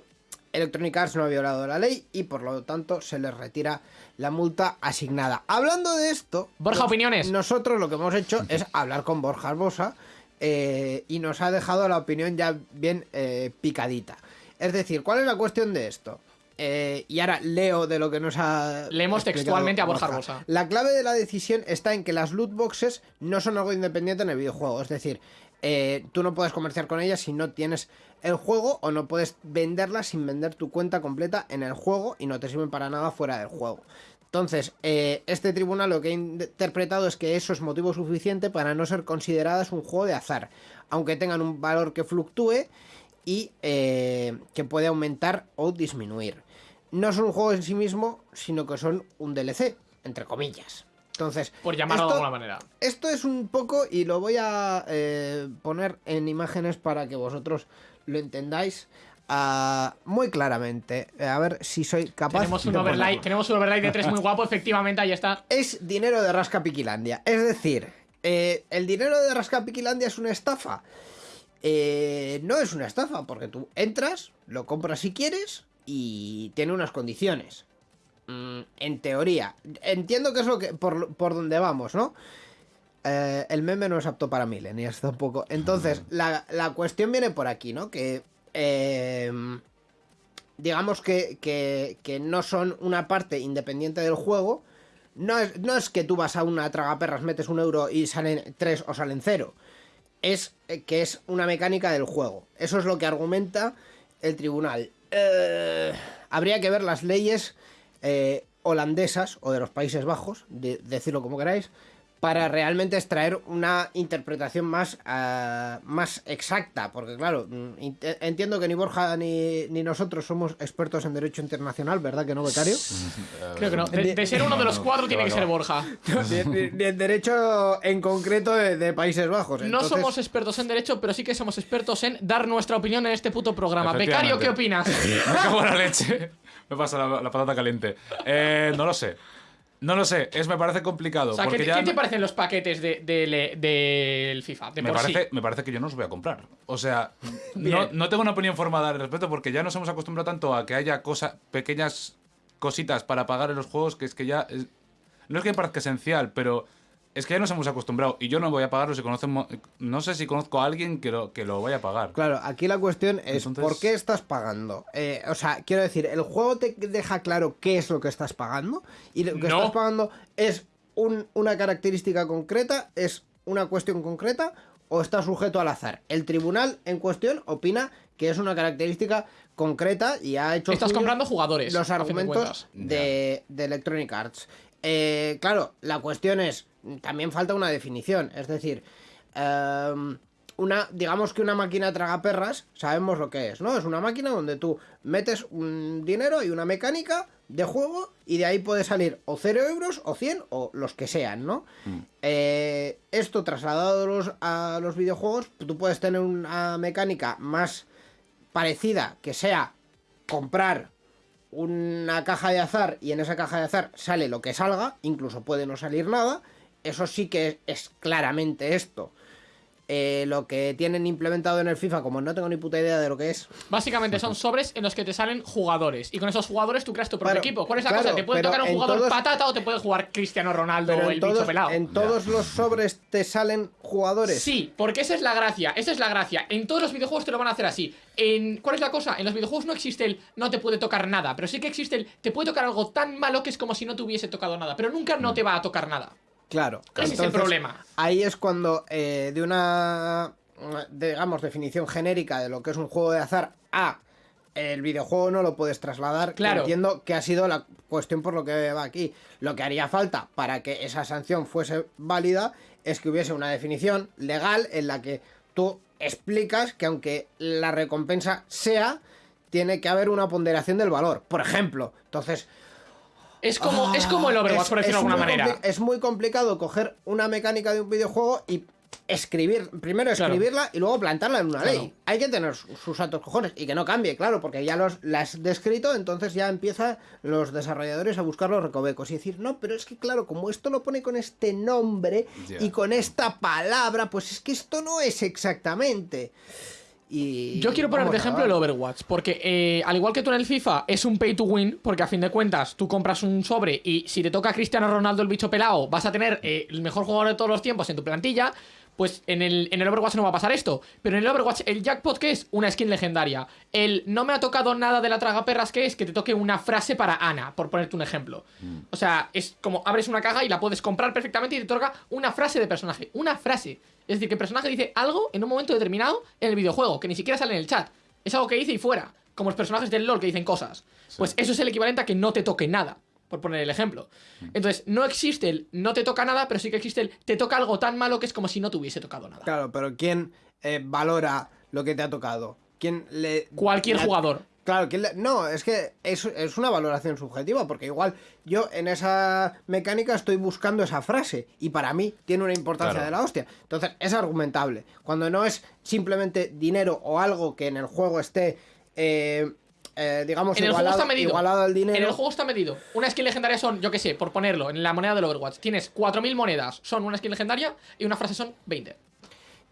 Electronic Arts no ha violado la ley y por lo tanto se les retira la multa asignada. Hablando de esto, Borja, pues, opiniones. Nosotros lo que hemos hecho es hablar con Borja Arbosa eh, y nos ha dejado la opinión ya bien eh, picadita. Es decir, ¿cuál es la cuestión de esto? Eh, y ahora leo de lo que nos ha. Leemos textualmente a Borja Arbosa. La clave de la decisión está en que las loot boxes no son algo independiente en el videojuego. Es decir, eh, tú no puedes comerciar con ellas si no tienes el juego o no puedes venderlas sin vender tu cuenta completa en el juego y no te sirven para nada fuera del juego. Entonces, eh, este tribunal lo que ha interpretado es que eso es motivo suficiente para no ser consideradas un juego de azar, aunque tengan un valor que fluctúe y eh, que puede aumentar o disminuir. No son un juego en sí mismo, sino que son un DLC, entre comillas. Entonces, Por llamarlo de alguna manera. esto es un poco, y lo voy a eh, poner en imágenes para que vosotros lo entendáis ah, muy claramente. A ver si soy capaz Tenemos un de overlay, tenemos un overlay de tres muy guapo, efectivamente, ahí está. Es dinero de Rasca Piquilandia. Es decir, eh, el dinero de Rasca Piquilandia es una estafa. Eh, no es una estafa, porque tú entras, lo compras si quieres y tiene unas condiciones. Mm, en teoría. Entiendo que es lo que por, por donde vamos, ¿no? eh, el meme no es apto para millennials tampoco. Entonces, la, la cuestión viene por aquí, ¿no? Que. eh, digamos que, que- que no son una parte independiente del juego. No es, no es que tú vas a una tragaperras, metes un euro y salen tres o salen cero. Es eh, que es una mecánica del juego. Eso es lo que argumenta el tribunal. Eh, habría que ver las leyes eh, holandesas o de los Países Bajos, de- decirlo como queráis, para realmente extraer una interpretación más, ah, más exacta. Porque claro, mm, int- entiendo que ni Borja ni, ni nosotros somos expertos en derecho internacional, ¿verdad que no, becario? Creo que no. De, de ser uno de los cuatro tiene que ser Borja. ni, en derecho en concreto de, de Países Bajos. No Entonces- somos expertos en derecho, pero sí que somos expertos en dar nuestra opinión en este puto programa. Becario, ¿qué opinas? Me cago en la leche. Me pasa la, la patata caliente. Eh, no lo sé. No lo sé. Es, me parece complicado. O sea, ¿qué, porque te- ya qué te me- parecen los paquetes de- del FIFA? De me por sí? parece, me parece que yo no los voy a comprar. O sea, no, no tengo una opinión formada al respecto porque ya nos hemos acostumbrado tanto a que haya cosas, pequeñas cositas para pagar en los juegos que es que ya. es- no es que me parezca esencial, pero es que ya nos hemos acostumbrado y yo no voy a pagarlo si. No sé si conozco a alguien que lo, que lo vaya a pagar. Claro, aquí la cuestión es Entonces- ¿por qué estás pagando? Eh, o sea, quiero decir, ¿el juego te deja claro qué es lo que estás pagando? Y lo que No. estás pagando es un- una característica concreta, es una cuestión concreta o está sujeto al azar. El tribunal en cuestión opina que es una característica concreta y ha hecho Estás comprando jugadores. los de argumentos de Electronic Arts. Eh, claro, la cuestión es, también falta una definición, es decir, em, una, digamos que una máquina tragaperras, sabemos lo que es, ¿no? Es una máquina donde tú metes un dinero y una mecánica de juego y de ahí puede salir o 0 euros o 100 o los que sean, ¿no? Eh, esto trasladado a los videojuegos, tú puedes tener una mecánica más parecida que sea comprar una caja de azar y en esa caja de azar sale lo que salga, incluso puede no salir nada, eso sí que es, es claramente esto. Eh, lo que tienen implementado en el FIFA, como no tengo ni puta idea de lo que es, Básicamente son sobres en los que te salen jugadores. Y con esos jugadores tú creas tu propio Claro, equipo. ¿Cuál es la claro, cosa? Te puede tocar un jugador todos- patata o te puede jugar Cristiano Ronaldo o el bicho todos, pelado. en todos los sobres te salen jugadores. Sí, porque esa es la gracia, esa es la gracia. En todos los videojuegos te lo van a hacer así. En, ¿Cuál es la cosa? En los videojuegos no existe el no te puede tocar nada, pero sí que existe el te puede tocar algo tan malo que es como si no te hubiese tocado nada, pero nunca no te va a tocar nada. Claro. Ese es el problema. Ahí es cuando eh, de una, digamos, definición genérica de lo que es un juego de azar a el videojuego no lo puedes trasladar. Claro. Entiendo que ha sido la cuestión por lo que va aquí. Lo que haría falta para que esa sanción fuese válida es que hubiese una definición legal en la que tú explicas que aunque la recompensa sea, tiene que haber una ponderación del valor. Por ejemplo, entonces Es como, es como el Overwatch, es- por decirlo de alguna muy manera. Es muy complicado coger una mecánica de un videojuego y escribir, primero Claro. escribirla y luego plantarla en una Claro. ley. Hay que tener su- sus altos cojones y que no cambie, claro, porque ya los, la has descrito, entonces ya empiezan los desarrolladores a buscar los recovecos y decir, no, pero es que claro, como esto lo pone con este nombre y con esta palabra, pues es que esto no es exactamente. Y Yo quiero poner de ejemplo el. Overwatch, porque eh, al igual que tú en el FIFA, es un pay to win, porque a fin de cuentas tú compras un sobre y si te toca a Cristiano Ronaldo el bicho pelado, vas a tener eh, el mejor jugador de todos los tiempos en tu plantilla. Pues en el, en el Overwatch no va a pasar esto. Pero en el Overwatch, el jackpot que es una skin legendaria. El no me ha tocado nada de la tragaperras que es que te toque una frase para Ana, por ponerte un ejemplo. O sea, es como abres una caja y la puedes comprar perfectamente y te toca una frase de personaje. Una frase. Es decir, que el personaje dice algo en un momento determinado en el videojuego, que ni siquiera sale en el chat. Es algo que dice y fuera. Como los personajes del LOL que dicen cosas. Pues eso es el equivalente a que no te toque nada. Por poner el ejemplo. Entonces, no existe el no te toca nada, pero sí que existe el te toca algo tan malo que es como si no te hubiese tocado nada. Claro, pero ¿quién eh, valora lo que te ha tocado? ¿Quién le... Cualquier le- jugador. Claro, ¿quién le- no, es que es, es una valoración subjetiva, porque igual yo en esa mecánica estoy buscando esa frase y para mí tiene una importancia Claro. de la hostia. Entonces es argumentable. Cuando no es simplemente dinero o algo que en el juego esté, eh, eh, digamos, En el juego igualado, está medido. igualado al dinero. En el juego está medido. Una skin legendaria son, yo qué sé, por ponerlo, en la moneda del Overwatch. Tienes 4.000 monedas, son una skin legendaria, y una frase son 20.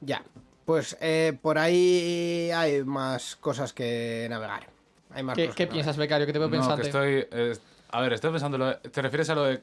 Ya, pues eh, por ahí hay más cosas que navegar. Hay más ¿Qué, cosas qué piensas, Becario? Que te veo No, pensante. que estoy. eh, a ver, estoy pensando. lo de- ¿Te refieres a lo de.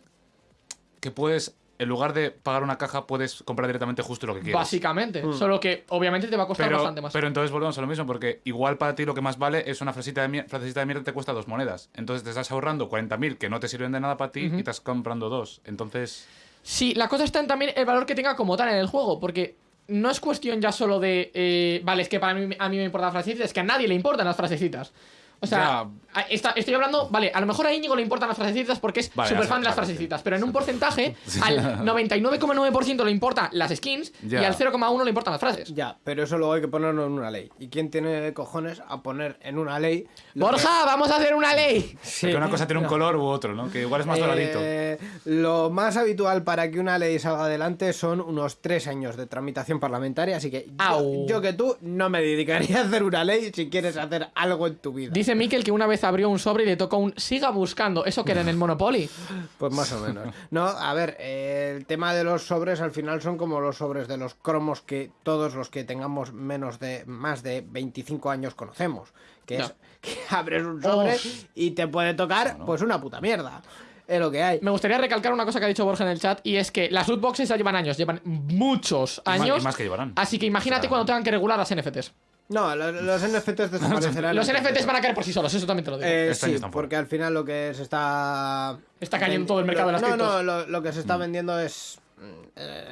que puedes en lugar de pagar una caja, puedes comprar directamente justo lo que quieres. Básicamente. Solo que obviamente te va a costar Pero, bastante más. pero entonces volvemos a lo mismo, porque igual para ti lo que más vale es una frasecita de, mier- frasecita de mierda te cuesta dos monedas. Entonces te estás ahorrando 40.000 que no te sirven de nada para ti y estás comprando dos. Entonces, Sí, la cosa está en también el valor que tenga como tal en el juego, porque no es cuestión ya solo de. eh, vale, es que para mí, a mí me importan las frasecitas, es que a nadie le importan las frasecitas. O sea, está- estoy hablando, vale, a lo mejor a Íñigo le importan las frasecitas porque es Vale, súper fan de las frasecitas, pero en un porcentaje, al 99,9% le importan las skins y al 0,1% le importan las frases. Ya, pero eso luego hay que ponerlo en una ley. ¿Y quién tiene cojones a poner en una ley? que- Borja, vamos a hacer una ley. Sí. porque una cosa tiene un color u otro, ¿no? Que igual es más doradito. Eh, lo más habitual para que una ley salga adelante son unos tres años de tramitación parlamentaria, así que yo, yo que tú no me dedicaría a hacer una ley si quieres hacer algo en tu vida. Dice Mikel que una vez abrió un sobre y le tocó un siga buscando. ¿Eso que era en el Monopoly? Pues más o menos. No, a ver, eh, el tema de los sobres al final son como los sobres de los cromos que todos los que tengamos menos de más de 25 años conocemos, que es que abres un sobre y te puede tocar pues una puta mierda. Es lo que hay. Me gustaría recalcar una cosa que ha dicho Borja en el chat y es que las loot boxes ya llevan años, llevan muchos Y más- años. y más que llevarán. Así que imagínate O sea, cuando tengan que regular las NFTs. No, los, los NFTs desaparecerán. Los NFTs van a caer por sí solos, eso también te lo digo. Eh, Este sí, porque al final lo que se está... Está cayendo todo el mercado de las No, criptos. no, lo, lo que se Mm. está vendiendo es... mm, eh,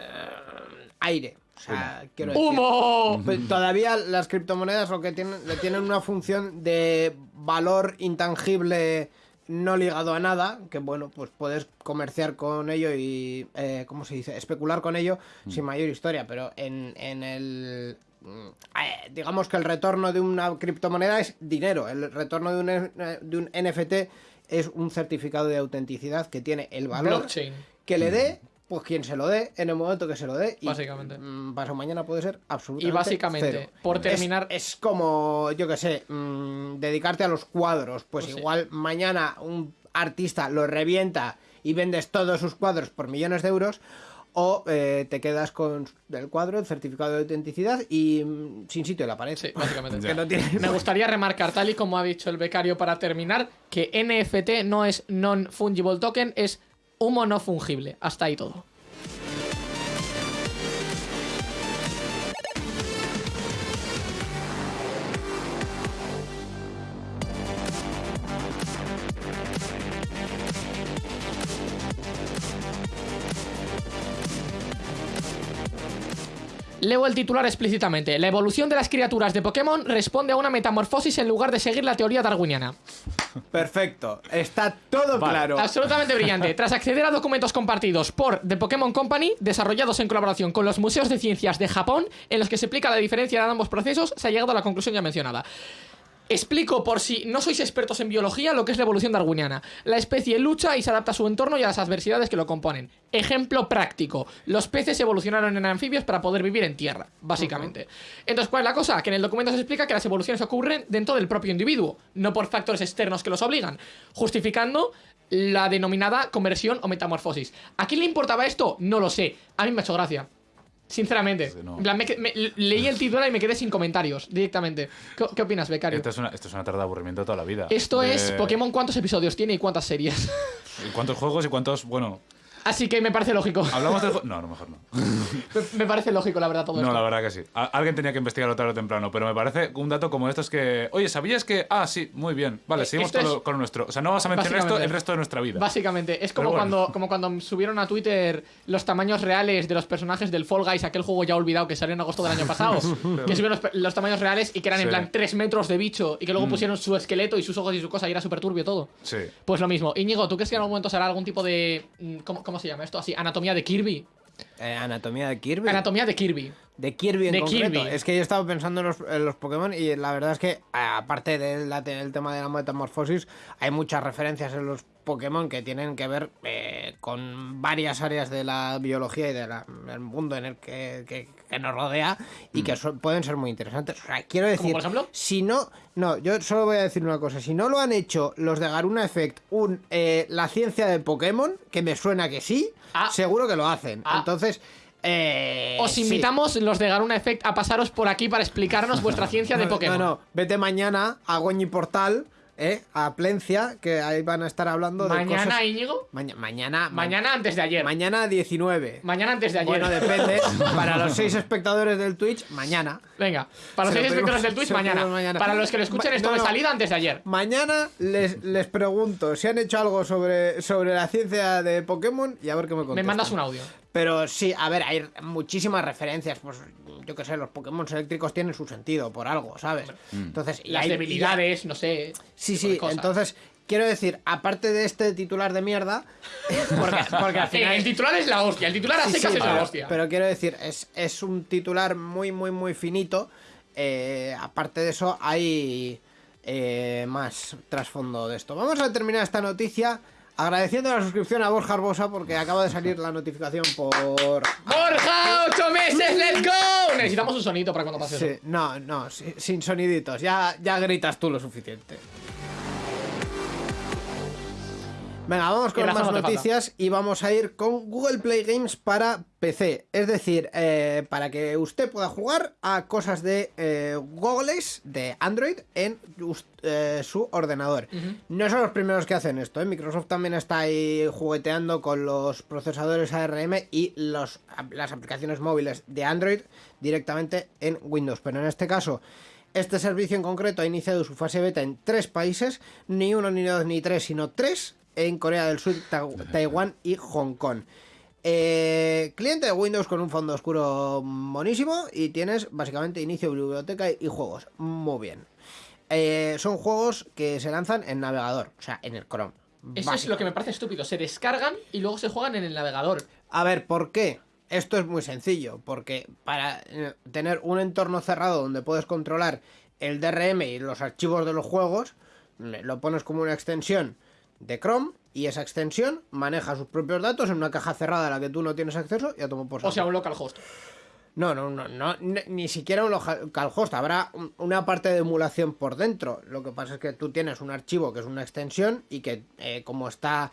aire. O sea, quiero decir... ¡Humo! Pues todavía las criptomonedas lo que tienen, le tienen una función de valor intangible no ligado a nada, que bueno, pues puedes comerciar con ello y, eh, ¿cómo se dice? Especular con ello sin mayor historia, pero en, en el... mm, eh, digamos que el retorno de una criptomoneda es dinero, el retorno de un, eh, de un NFT es un certificado de autenticidad que tiene el valor Blockchain. que le dé, pues quien se lo dé en el momento que se lo dé. Y, Básicamente. mm, pasado mañana puede ser absolutamente. Y básicamente, cero. por terminar- Es, como, yo que sé, mm, dedicarte a los cuadros. Pues, Pues sí. igual mañana un artista lo revienta y vendes todos sus cuadros por millones de euros. O eh, te quedas con el cuadro, el certificado de autenticidad y mm, sin sitio en la pared. Sí, básicamente. que no tiene. Me gustaría remarcar, tal y como ha dicho el becario para terminar, que NFT no es non-fungible token, es humo no fungible. Hasta ahí todo. Leo el titular explícitamente. La evolución de las criaturas de Pokémon responde a una metamorfosis en lugar de seguir la teoría darwiniana. Perfecto. Está todo Vale. claro. Absolutamente brillante. Tras acceder a documentos compartidos por The Pokémon Company, desarrollados en colaboración con los museos de ciencias de Japón, en los que se explica la diferencia de ambos procesos, se ha llegado a la conclusión ya mencionada. Explico por si no sois expertos en biología lo que es la evolución darwiniana. La especie lucha y se adapta a su entorno y a las adversidades que lo componen. Ejemplo práctico. Los peces evolucionaron en anfibios para poder vivir en tierra, básicamente. Entonces, ¿cuál es la cosa? Que en el documento se explica que las evoluciones ocurren dentro del propio individuo, no por factores externos que los obligan, justificando la denominada conversión o metamorfosis. ¿A quién le importaba esto? No lo sé. A mí me ha hecho gracia. Sinceramente. No. En plan, me me- leí el titular y me quedé sin comentarios directamente. ¿Qué, qué opinas, becario? Esto es, una, esto es una tarde de aburrimiento de toda la vida. Esto De- es Pokémon cuántos episodios tiene y cuántas series. ¿Y ¿Cuántos juegos y cuántos.? Bueno, Así que me parece lógico. hablamos del. No, a lo mejor no. Me- parece lógico, la verdad, todo No, esto. la verdad que sí. Alguien tenía que investigarlo tarde o temprano, pero me parece un dato como estos que. Oye, ¿sabías que.? Ah, sí, muy bien. Vale, Eh, seguimos esto con, es- lo, con nuestro. O sea, no vas a mencionar esto el resto de nuestra vida. Básicamente, es como, bueno. cuando, como cuando subieron a Twitter los tamaños reales de los personajes del Fall Guys, aquel juego ya olvidado que salió en agosto del año pasado. que subieron los, tamaños reales y que eran en plan 3 metros de bicho y que luego pusieron su esqueleto y sus ojos y su cosa y era súper turbio todo. Sí. Pues lo mismo. Íñigo, ¿tú crees que en algún momento será algún tipo de. mm, ¿Cómo, cómo se llama esto? Así, anatomía de Kirby. Eh, anatomía de Kirby. Anatomía de Kirby. De Kirby en De concreto. Kirby. Es que yo estaba pensando en los, en los Pokémon y la verdad es que, aparte del tema de la metamorfosis, hay muchas referencias en los Pokémon que tienen que ver eh, con varias áreas de la biología y del mundo en el que, que- que nos rodea y que son- pueden ser muy interesantes. O sea, quiero decir, por ejemplo? si no, no, yo solo voy a decir una cosa. Si no lo han hecho los de Garuna Effect, un, eh, la ciencia de Pokémon, que me suena que sí, Ah. seguro que lo hacen. Ah. Entonces, eh, Os sí. invitamos, los de Garuna Effect, a pasaros por aquí para explicarnos vuestra ciencia de Pokémon. No, no, vete mañana a Goñi Portal ¿eh? A Plencia, que ahí van a estar hablando de Mañana, cosas... Íñigo. Maña- mañana... ma- Mañana antes de ayer. Mañana 19. Mañana antes de ayer. Bueno, depende. Para los seis espectadores del Twitch, mañana. Venga, para los Se lo seis espectadores pedimos- del Twitch, mañana. Para los que lo escuchen esto no, de salida antes de ayer. Mañana les, les pregunto si han hecho algo sobre, sobre la ciencia de Pokémon y a ver qué me Me contestan. mandas un audio. Pero sí, a ver, hay muchísimas referencias. Pues yo qué sé, los Pokémon eléctricos tienen su sentido por algo, ¿sabes? Entonces, y Las hay- debilidades, no sé. Sí, sí, entonces quiero decir, aparte de este titular de mierda, porque, porque al Eh, final. el titular es la hostia. El titular a Sí, secas sí, es la hostia. pero quiero decir, es, es un titular muy, muy, muy finito. Eh, aparte de eso, hay eh, más trasfondo de esto. Vamos a terminar esta noticia agradeciendo la suscripción a Borja Arbosa porque acaba de salir la notificación por. ¡Borja! ¡Ocho meses! ¡Let's go! Necesitamos un sonito para cuando pase Sí, eso. no, no, sin soniditos. Ya, ya gritas tú lo suficiente. Venga, vamos con más noticias y vamos a ir con Google Play Games para PC. Es decir, eh, para que usted pueda jugar a cosas de eh, Googles de Android en eh, su ordenador. No son los primeros que hacen esto. ¿eh? Microsoft también está ahí jugueteando con los procesadores ARM y los, las aplicaciones móviles de Android directamente en Windows. Pero en este caso, este servicio en concreto ha iniciado su fase beta en tres países, ni uno, ni dos, ni tres, sino tres, en Corea del Sur, Ta- Taiwán y Hong Kong. Eh, cliente de Windows con un fondo oscuro monísimo y tienes básicamente inicio, biblioteca y juegos. Muy bien. Eh, son juegos que se lanzan en navegador, o sea, en el Chrome. Eso es lo que me parece estúpido. Se descargan y luego se juegan en el navegador. A ver, ¿por qué? Esto es muy sencillo, porque para eh, tener un entorno cerrado donde puedes controlar el DRM y los archivos de los juegos, lo pones como una extensión de Chrome y esa extensión maneja sus propios datos en una caja cerrada a la que tú no tienes acceso y a tomar por O sea, un localhost. No, no, no, no, ni- siquiera un localhost. Habrá un- una parte de emulación por dentro. Lo que pasa es que tú tienes un archivo que es una extensión y que, eh, como está,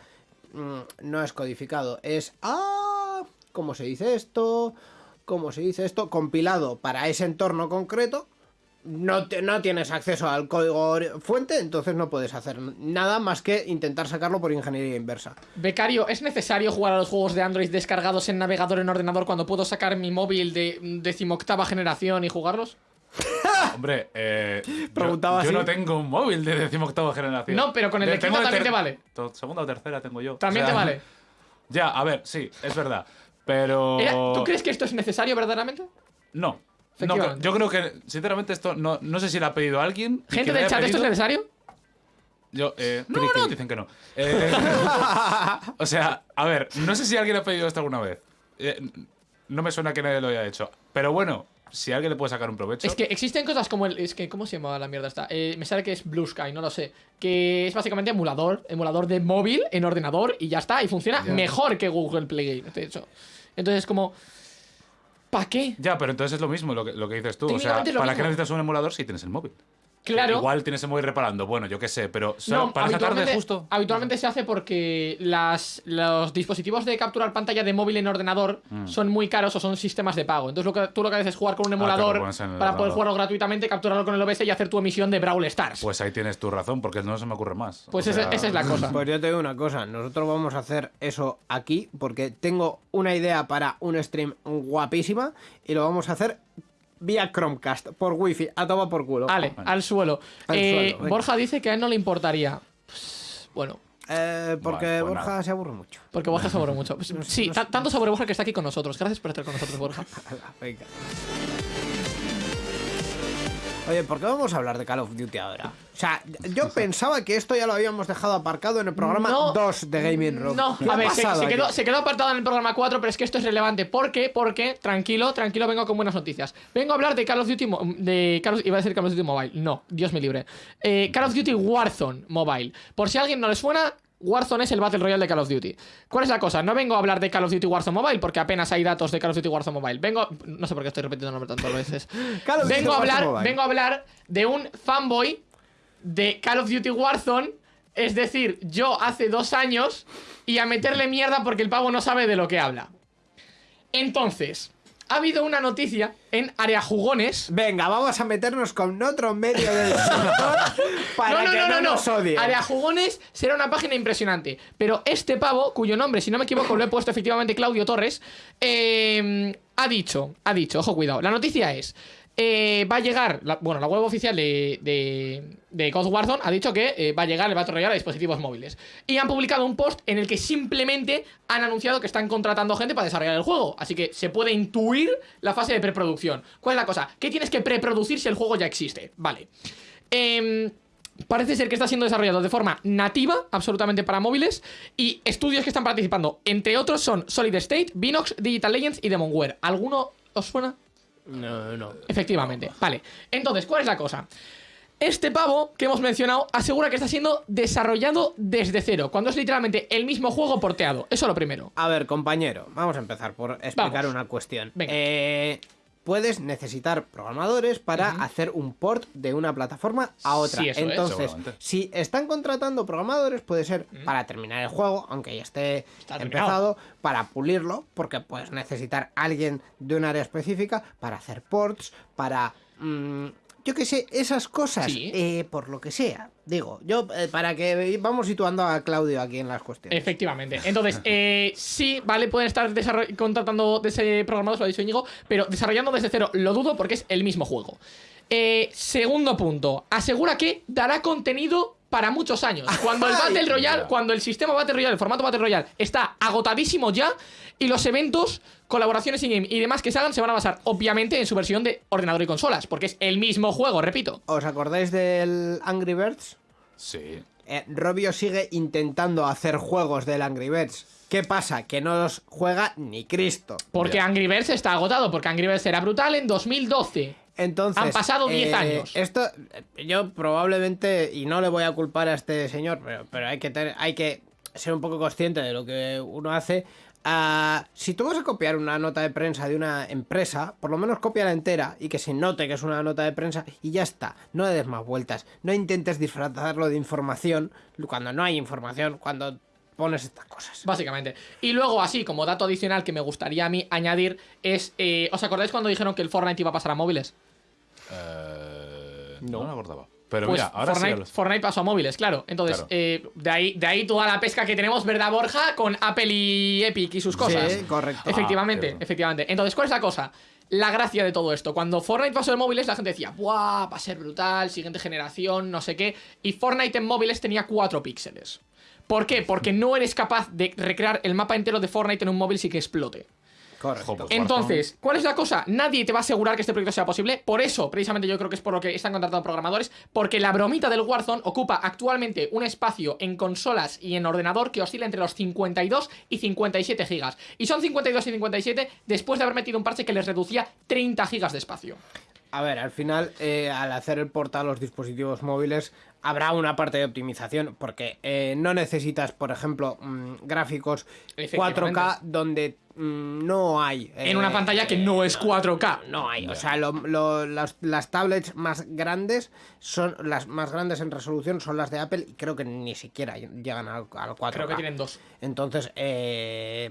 mm, no es codificado, es. ¡Ah! ¿Cómo se dice esto? ¿Cómo se dice esto? Compilado para ese entorno concreto. No, te- no tienes acceso al código fuente, entonces no puedes hacer nada más que intentar sacarlo por ingeniería inversa. Becario, ¿es necesario jugar a los juegos de Android descargados en navegador en ordenador cuando puedo sacar mi móvil de decimoctava generación y jugarlos? Hombre, eh, yo- Preguntaba yo, así. no tengo un móvil de decimoctava generación. No, pero con el de quinta también te vale. Segunda o tercera tengo yo. También O sea, te vale. Ya, a ver, sí, es verdad. Pero. Era- ¿Tú crees que esto es necesario verdaderamente? No. No, yo creo que, sinceramente, esto no, no sé si lo ha pedido alguien. y Gente que del haya chat, ¿esto es pedido- necesario? Yo, eh, no, no, dicen que no. Eh, o sea, a ver, no sé si alguien ha pedido esto alguna vez. Eh, no me suena que nadie lo haya hecho. Pero bueno, si alguien le puede sacar un provecho. Es que existen cosas como el. Es que, ¿cómo se llama la mierda esta? Eh, me sale que es Blue Sky, no lo sé. Que es básicamente emulador. Emulador de móvil en ordenador y ya está. Y funciona Ya. mejor que Google Play Game, de hecho. Entonces, como. ¿Para qué? Ya, pero entonces es lo mismo lo que, lo que dices tú. O sea, ¿para qué necesitas un emulador si tienes el móvil? Claro. Igual tienes el móvil reparando. Bueno, yo qué sé, pero solo No, para sacar de habitualmente, justo. habitualmente se hace porque las, los dispositivos de capturar pantalla de móvil en ordenador son muy caros o son sistemas de pago. Entonces lo que, tú lo que haces es jugar con un Mm. Ah, emulador para poder jugarlo gratuitamente, capturarlo con el OBS y hacer tu emisión de Brawl Stars. Pues ahí tienes tu razón, porque no se me ocurre más. Pues O esa, esa es la cosa. Pues yo te digo una cosa, nosotros vamos a hacer eso aquí porque tengo una idea para un stream guapísima y lo vamos a hacer vía Chromecast, por wifi, a tomar por culo. Vale, al suelo. Al Eh, suelo. Borja dice que a él no le importaría. Pues, bueno, Eh, porque Bueno, pues Borja nada. se aburre mucho. porque Borja sobre mucho. Pues, sí, ta- tanto sobre Borja que está aquí con nosotros. Gracias por estar con nosotros, Borja. Venga. Oye, ¿por qué vamos a hablar de Call of Duty ahora? O sea, yo pensaba que esto ya lo habíamos dejado aparcado en el programa No. 2 de Gaming Room. No, ¿Qué a ha ver, se, pasado se aquí? quedó, se quedó apartado en el programa 4, pero es que esto es relevante. ¿Por qué? Porque, tranquilo, tranquilo, vengo con buenas noticias. Vengo a hablar de Call of Duty, de Call of- iba a decir Call of Duty Mobile. No, Dios me libre. Eh, Call of Duty Warzone Mobile. Por si a alguien no le suena, Warzone es el Battle Royale de Call of Duty. ¿Cuál es la cosa? No vengo a hablar de Call of Duty Warzone Mobile porque apenas hay datos de Call of Duty Warzone Mobile. Vengo, no sé por qué estoy repitiendo el nombre tantas veces. Call of Duty vengo a Warzone hablar, Mobile. vengo a hablar de un fanboy de Call of Duty Warzone. Es decir, yo hace dos años y a meterle mierda porque el pavo no sabe de lo que habla. Entonces, ha habido una noticia en Área Jugones. Venga, vamos a meternos con otro medio del sector para que no, nos odien. Área Jugones será una página impresionante. Pero este pavo, cuyo nombre, si no me equivoco, lo he puesto efectivamente Claudio Torres, eh, ha dicho, ha dicho, ojo, cuidado. La noticia es. Eh, va a llegar, la- bueno, la web oficial de, de, de God Warzone ha dicho que eh, va a llegar el Battle Royale a dispositivos móviles. Y han publicado un post en el que simplemente han anunciado que están contratando gente para desarrollar el juego. Así que se puede intuir la fase de preproducción. ¿Cuál es la cosa? ¿Qué tienes que preproducir si el juego ya existe? Vale. Em, Parece ser que está siendo desarrollado de forma nativa, absolutamente para móviles, y estudios que están participando, entre otros, son Solid State, Vinox, Digital Legends y Demonware. ¿Alguno os suena? No, no. Efectivamente. Vale. Entonces, ¿cuál es la cosa? Este pavo que hemos mencionado asegura que está siendo desarrollado desde cero, cuando es literalmente el mismo juego porteado. Eso lo primero. A ver, compañero, vamos a empezar por explicar Vamos. una cuestión. Venga. Eh, puedes necesitar programadores para hacer un port de una plataforma a otra. Sí, es. Entonces, si están contratando programadores, puede ser para terminar el juego, aunque ya esté Está empezado, para pulirlo, porque puedes necesitar alguien de un área específica para hacer ports, para... mm, yo qué sé, esas cosas, Sí. eh, por lo que sea. Digo, yo, eh, para que vamos situando a Claudio aquí en las cuestiones. Efectivamente. Entonces, eh, sí, vale, pueden estar contratando de ese programador, lo ha dicho Íñigo, pero desarrollando desde cero lo dudo porque es el mismo juego. Segundo punto, asegura que dará contenido para muchos años. Cuando el. Battle Royale, Ya. cuando el sistema Battle Royale, el formato Battle Royale está agotadísimo ya y los eventos, colaboraciones in-game y demás que se hagan se van a basar obviamente en su versión de ordenador y consolas, porque es el mismo juego, repito. ¿Os acordáis del Angry Birds? Sí. Eh, Robio sigue intentando hacer juegos del Angry Birds. ¿Qué pasa? Que no los juega ni Cristo. Porque. Angry Birds está agotado, porque Angry Birds era brutal en 2012. Entonces, Han pasado 10 eh, años. Esto, eh, yo probablemente, y no le voy a culpar a este señor, pero, pero hay, que tener- hay que ser un poco consciente de lo que uno hace. Ah, si tú vas a copiar una nota de prensa de una empresa, por lo menos cópiala entera y que se note que es una nota de prensa y ya está. No le des más vueltas. No intentes disfrazarlo de información cuando no hay información, cuando pones estas cosas. Básicamente. Y luego, así como dato adicional que me gustaría a mí añadir es. eh, ¿Os acordáis cuando dijeron que el Fortnite iba a pasar a móviles? Eh, No. no. me acordaba. Pero Pues mira, ahora Fortnite, sí. los- Fortnite pasó a móviles, claro. Entonces, Claro. eh, de, ahí, de ahí toda la pesca que tenemos, ¿verdad, Borja? Con Apple y Epic y sus cosas. Sí, correcto. Efectivamente, Ah, efectivamente. Entonces, ¿cuál es la cosa? La gracia de todo esto. Cuando Fortnite pasó de móviles, la gente decía, ¡buah! Va a ser brutal, siguiente generación, no sé qué. Y Fortnite en móviles tenía 4 píxeles. ¿Por qué? Porque no eres capaz de recrear el mapa entero de Fortnite en un móvil sin que explote. Correcto. Joder. Entonces, ¿cuál es la cosa? Nadie te va a asegurar que este proyecto sea posible. Por eso, precisamente yo creo que es por lo que están contratando programadores. Porque la bromita del Warzone ocupa actualmente un espacio en consolas y en ordenador que oscila entre los 52 y 57 gigas. Y son 52 y 57 después de haber metido un parche que les reducía 30 gigas de espacio. A ver, al final, eh, al hacer el portal a los dispositivos móviles, habrá una parte de optimización, porque eh, no necesitas, por ejemplo, mm, gráficos Efectivamente. 4K donde no hay. En una eh, pantalla que no es 4K. No hay, o sea, lo- lo- las, las tablets más grandes son las más grandes en resolución son las de Apple y creo que ni siquiera llegan al, al 4K. Creo que tienen dos. Entonces, eh,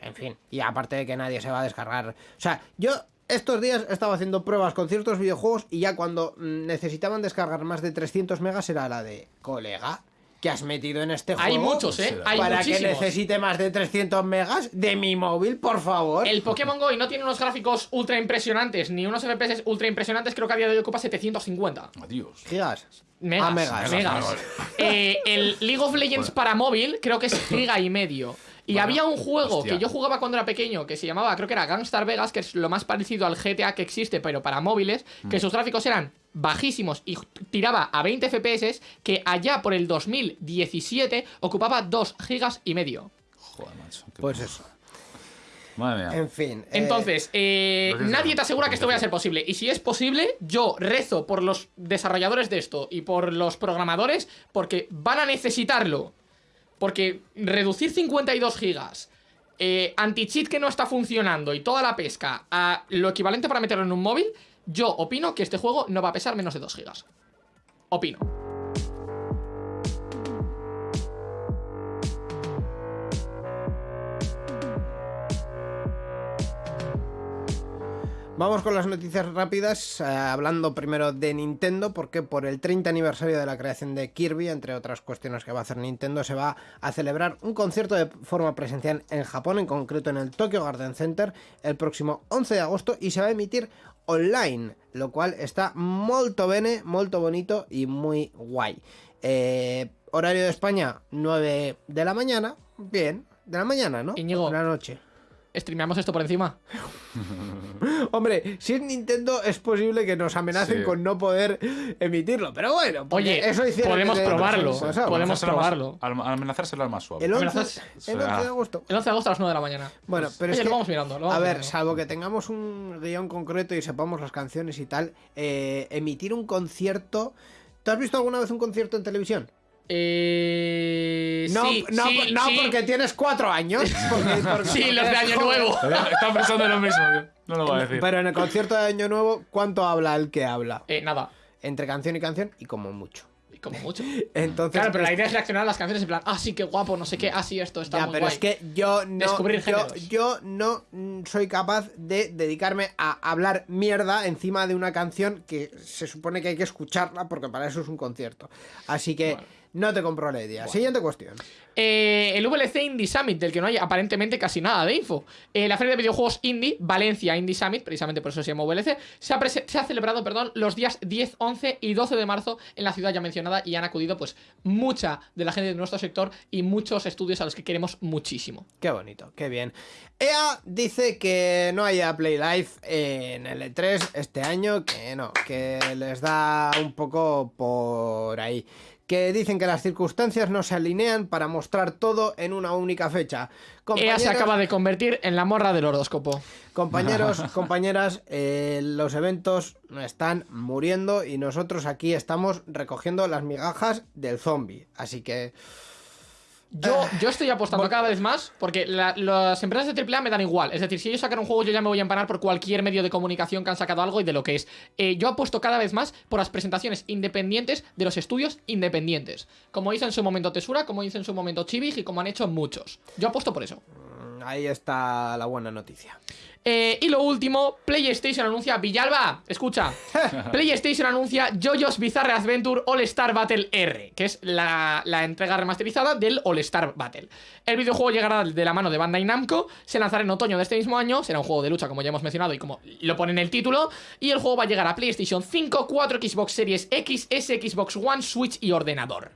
en fin, y aparte de que nadie se va a descargar. O sea, yo estos días estaba haciendo pruebas con ciertos videojuegos y ya cuando mm, necesitaban descargar más de 300 megas era la de colega. Que has metido en este juego? Hay muchos, ¿eh? Hay para que necesite más de 300 megas de mi móvil, por favor. El Pokémon Go y no tiene unos gráficos ultra impresionantes ni unos FPS ultra impresionantes, creo que a día de hoy ocupa 750. Adiós. Gigas. Megas. Ah, megas. megas. Megas. Eh, el League of Legends para móvil creo que es giga y medio. Y Bueno, había un juego hostia. que yo jugaba cuando era pequeño que se llamaba, creo que era Gangstar Vegas, que es lo más parecido al GTA que existe, pero para móviles, Mm. que sus gráficos eran bajísimos y tiraba a 20 FPS, que allá por el 2017 ocupaba 2 gigas y medio. Joder, macho. Pues eso. Madre mía. En fin. eh, Entonces, eh, nadie te asegura que esto vaya a ser posible. Y si es posible, yo rezo por los desarrolladores de esto y por los programadores, porque van a necesitarlo. Porque reducir 52 gigas, eh, anti-cheat que no está funcionando y toda la pesca a lo equivalente para meterlo en un móvil, yo opino que este juego no va a pesar menos de 2 gigas. Opino. Vamos con las noticias rápidas, eh, hablando primero de Nintendo, porque por el 30 aniversario de la creación de Kirby, entre otras cuestiones que va a hacer Nintendo, se va a celebrar un concierto de forma presencial en Japón, en concreto en el Tokyo Garden Center, el próximo 11 de agosto y se va a emitir online, lo cual está molto bene, molto bonito y muy guay. Eh, horario de España, 9 de la mañana, bien, de la mañana, ¿no? Íñigo. De la noche. ¿Streameamos esto por encima? Hombre, si es Nintendo es posible que nos amenacen Sí. con no poder emitirlo, pero bueno, porque Oye, eso podemos probarlo, podemos probarlo. al- amenazárselo al más suave. El 11, Amenazas- el o sea, 11 de agosto. El 11 de agosto a las 9 de la mañana. Bueno, pero Oye, es lo que, vamos mirando. lo vamos a ver, mirando. salvo que tengamos un guion concreto y sepamos las canciones y tal, eh, emitir un concierto. ¿Tú has visto alguna vez un concierto en televisión? Eh, No, sí, no, sí, no sí. porque tienes cuatro años. porque- porque- Sí, los de Año joven. Nuevo. Estaba pensando en lo mismo. No lo voy a decir. Pero en el concierto de Año Nuevo, ¿cuánto habla el que habla? Eh, nada. Entre canción y canción y como mucho. Y como mucho. Entonces, Claro, pero la idea es reaccionar a las canciones en plan, ah, sí, qué guapo, no sé qué, ah, sí, esto está Ya, muy pero guay. es que yo no, Descubrir yo, yo no mm, soy capaz de dedicarme a hablar mierda encima de una canción que se supone que hay que escucharla porque para eso es un concierto. Así que Bueno. No te compro la idea. Siguiente cuestión. Eh, el VLC Indie Summit, del que no hay aparentemente casi nada de info. Eh, la feria de videojuegos Indie, Valencia Indie Summit, precisamente por eso se llama VLC, se ha, prese- se ha celebrado perdón, los días 10, 11 y 12 de marzo en la ciudad ya mencionada y han acudido pues mucha de la gente de nuestro sector y muchos estudios a los que queremos muchísimo. Qué bonito, qué bien. EA dice que no haya Play Live en el E3 este año, que no, que les da un poco por ahí. Que dicen que las circunstancias no se alinean para mostrar todo en una única fecha. EA se acaba de convertir en la morra del horóscopo. Compañeros, compañeras, eh, los eventos están muriendo y nosotros aquí estamos recogiendo las migajas del zombie. Así que Yo, Ah. yo estoy apostando cada vez más porque la- las empresas de AAA me dan igual. Es decir, si ellos sacan un juego, yo ya me voy a empanar por cualquier medio de comunicación que han sacado algo y de lo que es. Eh, yo apuesto cada vez más por las presentaciones independientes de los estudios independientes. Como hizo en su momento Tesura, como hizo en su momento Chibig y como han hecho muchos. Yo apuesto por eso. Ahí está la buena noticia. Eh, y lo último, PlayStation anuncia Villalba, escucha. PlayStation anuncia JoJo's Bizarre Adventure All Star Battle R, que es la, la entrega remasterizada del All Star Battle. El videojuego llegará de la mano de Bandai Namco, se lanzará en otoño de este mismo año, será un juego de lucha como ya hemos mencionado y como lo pone en el título, y el juego va a llegar a PlayStation 5, 4, Xbox Series X, S, Xbox One, Switch y ordenador.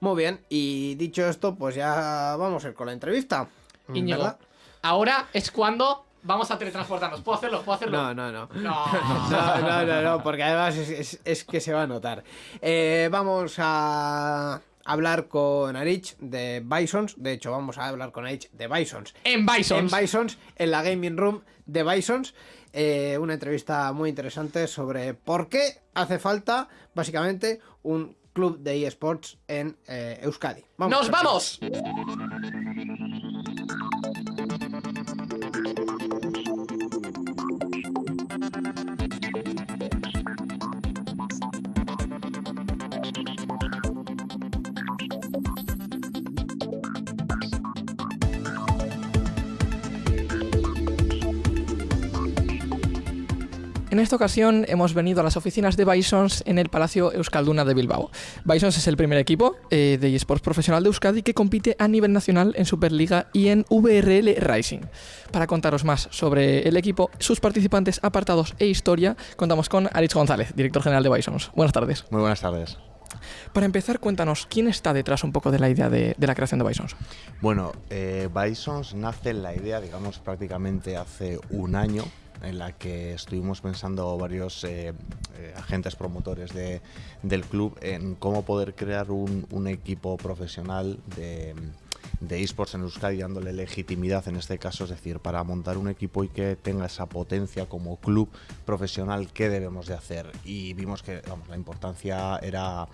Muy bien, y dicho esto, pues ya vamos a ir con la entrevista. Íñigo, ¿Verdad? ahora es cuando vamos a teletransportarnos. ¿Puedo hacerlo? ¿Puedo hacerlo? No, no, no. No. No, no, no, no, porque además es, es- es que se va a notar. Eh, vamos a hablar con Arich de Bisons. De hecho, vamos a hablar con Arich de Bisons. En Bison. En Bisons, en la Gaming Room de Bisons. Eh, una entrevista muy interesante sobre por qué hace falta, básicamente, un club de eSports en eh, Euskadi. ¡Nos Arich. vamos! En esta ocasión hemos venido a las oficinas de Bisons en el Palacio Euskalduna de Bilbao. Bisons es el primer equipo eh, de eSports profesional de Euskadi que compite a nivel nacional en Superliga y en VRL Rising. Para contaros más sobre el equipo, sus participantes, apartados e historia, contamos con Aritz González, director general de Bisons. Buenas tardes. Muy buenas tardes. Para empezar, cuéntanos, ¿quién está detrás un poco de la idea de, de la creación de Bisons? Bueno, eh, Bisons nace la idea, digamos, prácticamente hace un año, en la que estuvimos pensando varios eh, eh, agentes promotores de- del club en cómo poder crear un, equipo profesional de, de esports en Euskadi, dándole legitimidad en este caso, es decir, para montar un equipo y que tenga esa potencia como club profesional, ¿qué debemos de hacer? Y vimos que vamos, la importancia era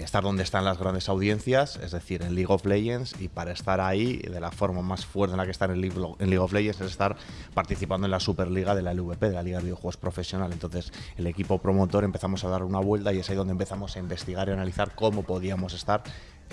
estar donde están las grandes audiencias, es decir, en League of Legends, y para estar ahí, de la forma más fuerte en la que estar en League, en League of Legends, es estar participando en la Superliga de la LVP, de la Liga de Videojuegos Profesional. Entonces, el equipo promotor empezamos a dar una vuelta y es ahí donde empezamos a investigar y analizar cómo podíamos estar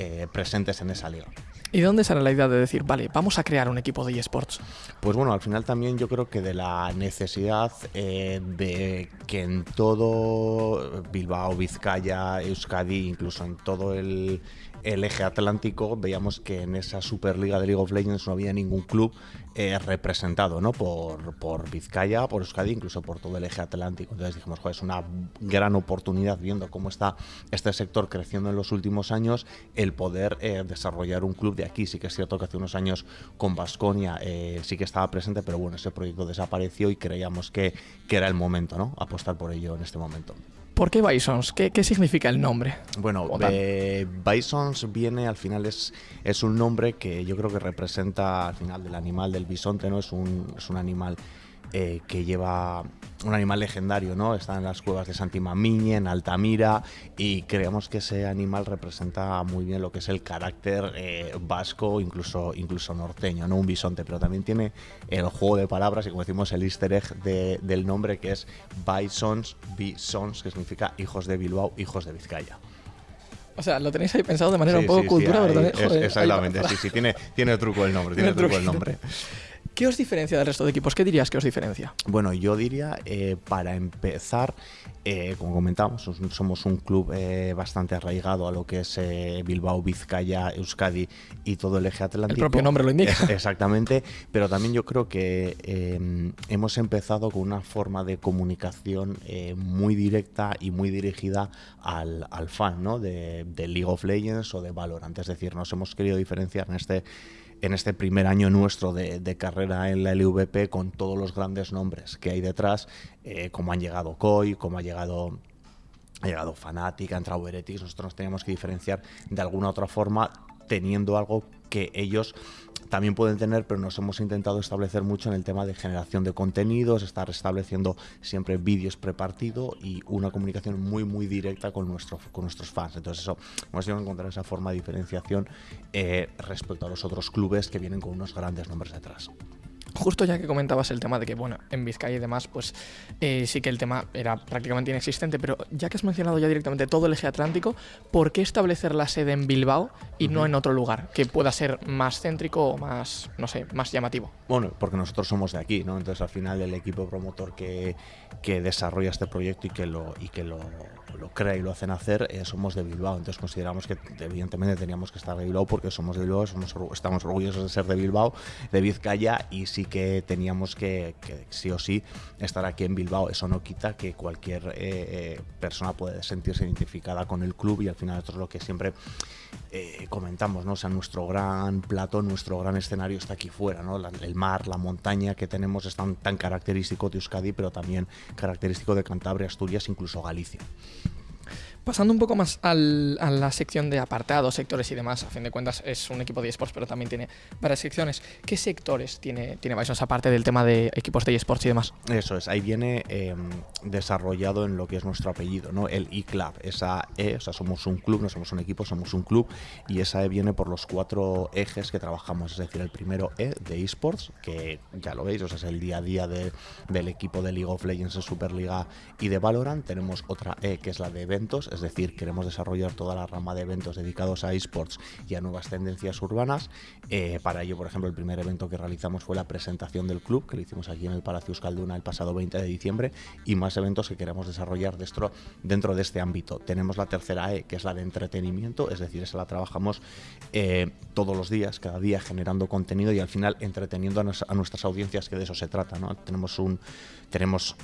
eh, presentes en esa liga. ¿Y de dónde sale la idea de decir, vale, vamos a crear un equipo de eSports? Pues bueno, al final también yo creo que de la necesidad eh, de que en todo Bilbao, Vizcaya, Euskadi, incluso en todo el, el eje atlántico, veíamos que en esa Superliga de League of Legends no había ningún club eh, representado ¿no? por, por Vizcaya, por Euskadi, incluso por todo el eje atlántico. Entonces dijimos, joder, es una gran oportunidad viendo cómo está este sector creciendo en los últimos años, el poder eh, desarrollar un club de aquí. Sí que es cierto que hace unos años con Basconia eh, sí que estaba presente, pero bueno, ese proyecto desapareció y creíamos que, que era el momento, ¿no? Apostar por ello en este momento. ¿Por qué Bisons? ¿Qué, qué significa el nombre? Bueno, eh, Bisons viene al final es, es un nombre que yo creo que representa al final del animal del bisonte, ¿no? Es un, es un animal eh, que lleva un animal legendario, ¿no? Está en las cuevas de Santimamiñe, en Altamira, y creemos que ese animal representa muy bien lo que es el carácter eh, vasco, incluso, incluso norteño, ¿no? Un bisonte, pero también tiene el juego de palabras y como decimos el easter egg de- del nombre que es Bisons, Bisons, que significa hijos de Bilbao, hijos de Vizcaya. O sea, lo tenéis ahí pensado de manera Sí, un poco sí, cultura, ¿verdad? Joder, exactamente, sí, sí, tiene, tiene truco el nombre, tiene Tiene truco el truquito. nombre. ¿Qué os diferencia del resto de equipos? ¿Qué dirías que os diferencia? Bueno, yo diría, eh, para empezar, eh, como comentamos, sos- somos un club eh, bastante arraigado a lo que es Bilbao, Vizcaya, Euskadi y todo el eje atlántico. propio nombre lo indica. Exactamente, pero también yo creo que eh, hemos empezado con una forma de comunicación muy directa y muy dirigida al, al fan, ¿no? De, de League of Legends o de Valorant. Es decir, nos hemos querido diferenciar en este en este primer año nuestro de, carrera en la LVP con todos los grandes nombres que hay detrás, eh, como han llegado Koi, como ha llegado ha llegado Fnatic, ha entrado Heretics, nosotros nos teníamos que diferenciar de alguna otra forma teniendo algo que ellos también pueden tener, pero nos hemos intentado establecer mucho en el tema de generación de contenidos, estar estableciendo siempre vídeos prepartido y una comunicación muy muy directa con, con nuestros fans. Entonces eso, hemos ido a encontrar esa forma de diferenciación eh, respecto a los otros clubes que vienen con unos grandes nombres detrás. Justo ya que comentabas el tema de que, bueno, en Vizcaya y demás, pues eh, sí que el tema era prácticamente inexistente, pero ya que has mencionado ya directamente todo el eje atlántico, ¿por qué establecer la sede en Bilbao y no en otro lugar que pueda ser más céntrico o más, no sé, más llamativo? Bueno, porque nosotros somos de aquí, ¿no? Entonces al final el equipo promotor que, que desarrolla este proyecto y que lo, y que lo, lo crea y lo hacen hacer, eh, somos de Bilbao. Entonces consideramos que evidentemente teníamos que estar de Bilbao porque somos de Bilbao, somos, estamos orgullosos de ser de Bilbao, de Vizcaya y sí que teníamos que, que sí o sí estar aquí en Bilbao. Eso no quita que cualquier eh, eh, persona puede sentirse identificada con el club y al final nosotros lo que siempre eh, comentamos, ¿no? O sea, nuestro gran plato, nuestro gran escenario está aquí fuera, ¿no? La- el mar, la montaña que tenemos es tan, tan característico de Euskadi, pero también característico de Cantabria, Asturias, incluso Galicia. Pasando un poco más al- a la sección de apartados, sectores y demás, a fin de cuentas es un equipo de esports, pero también tiene varias secciones. ¿Qué sectores tiene, tiene Bisons aparte del tema de equipos de esports y demás? Eso es, ahí viene eh, desarrollado en lo que es nuestro apellido, ¿no? El E-Club, esa E, o sea, somos un club, no somos un equipo, somos un club, y esa E viene por los cuatro ejes que trabajamos, es decir, el primero E de esports, que ya lo veis, o sea, es el día a día de- del equipo de League of Legends en Superliga y de Valorant, tenemos otra E que es la de eventos, es decir, queremos desarrollar toda la rama de eventos dedicados a esports y a nuevas tendencias urbanas, Eh, para ello, por ejemplo, el primer evento que realizamos fue la presentación del club, que lo hicimos aquí en el Palacio Euskalduna el pasado 20 de diciembre, y más eventos que queremos desarrollar dentro, de este ámbito. Tenemos la tercera E, que es la de entretenimiento, es decir, esa la trabajamos eh, todos los días, cada día generando contenido y al final entreteniendo a, nuestras audiencias, que de eso se trata. Tenemos un... Tenemos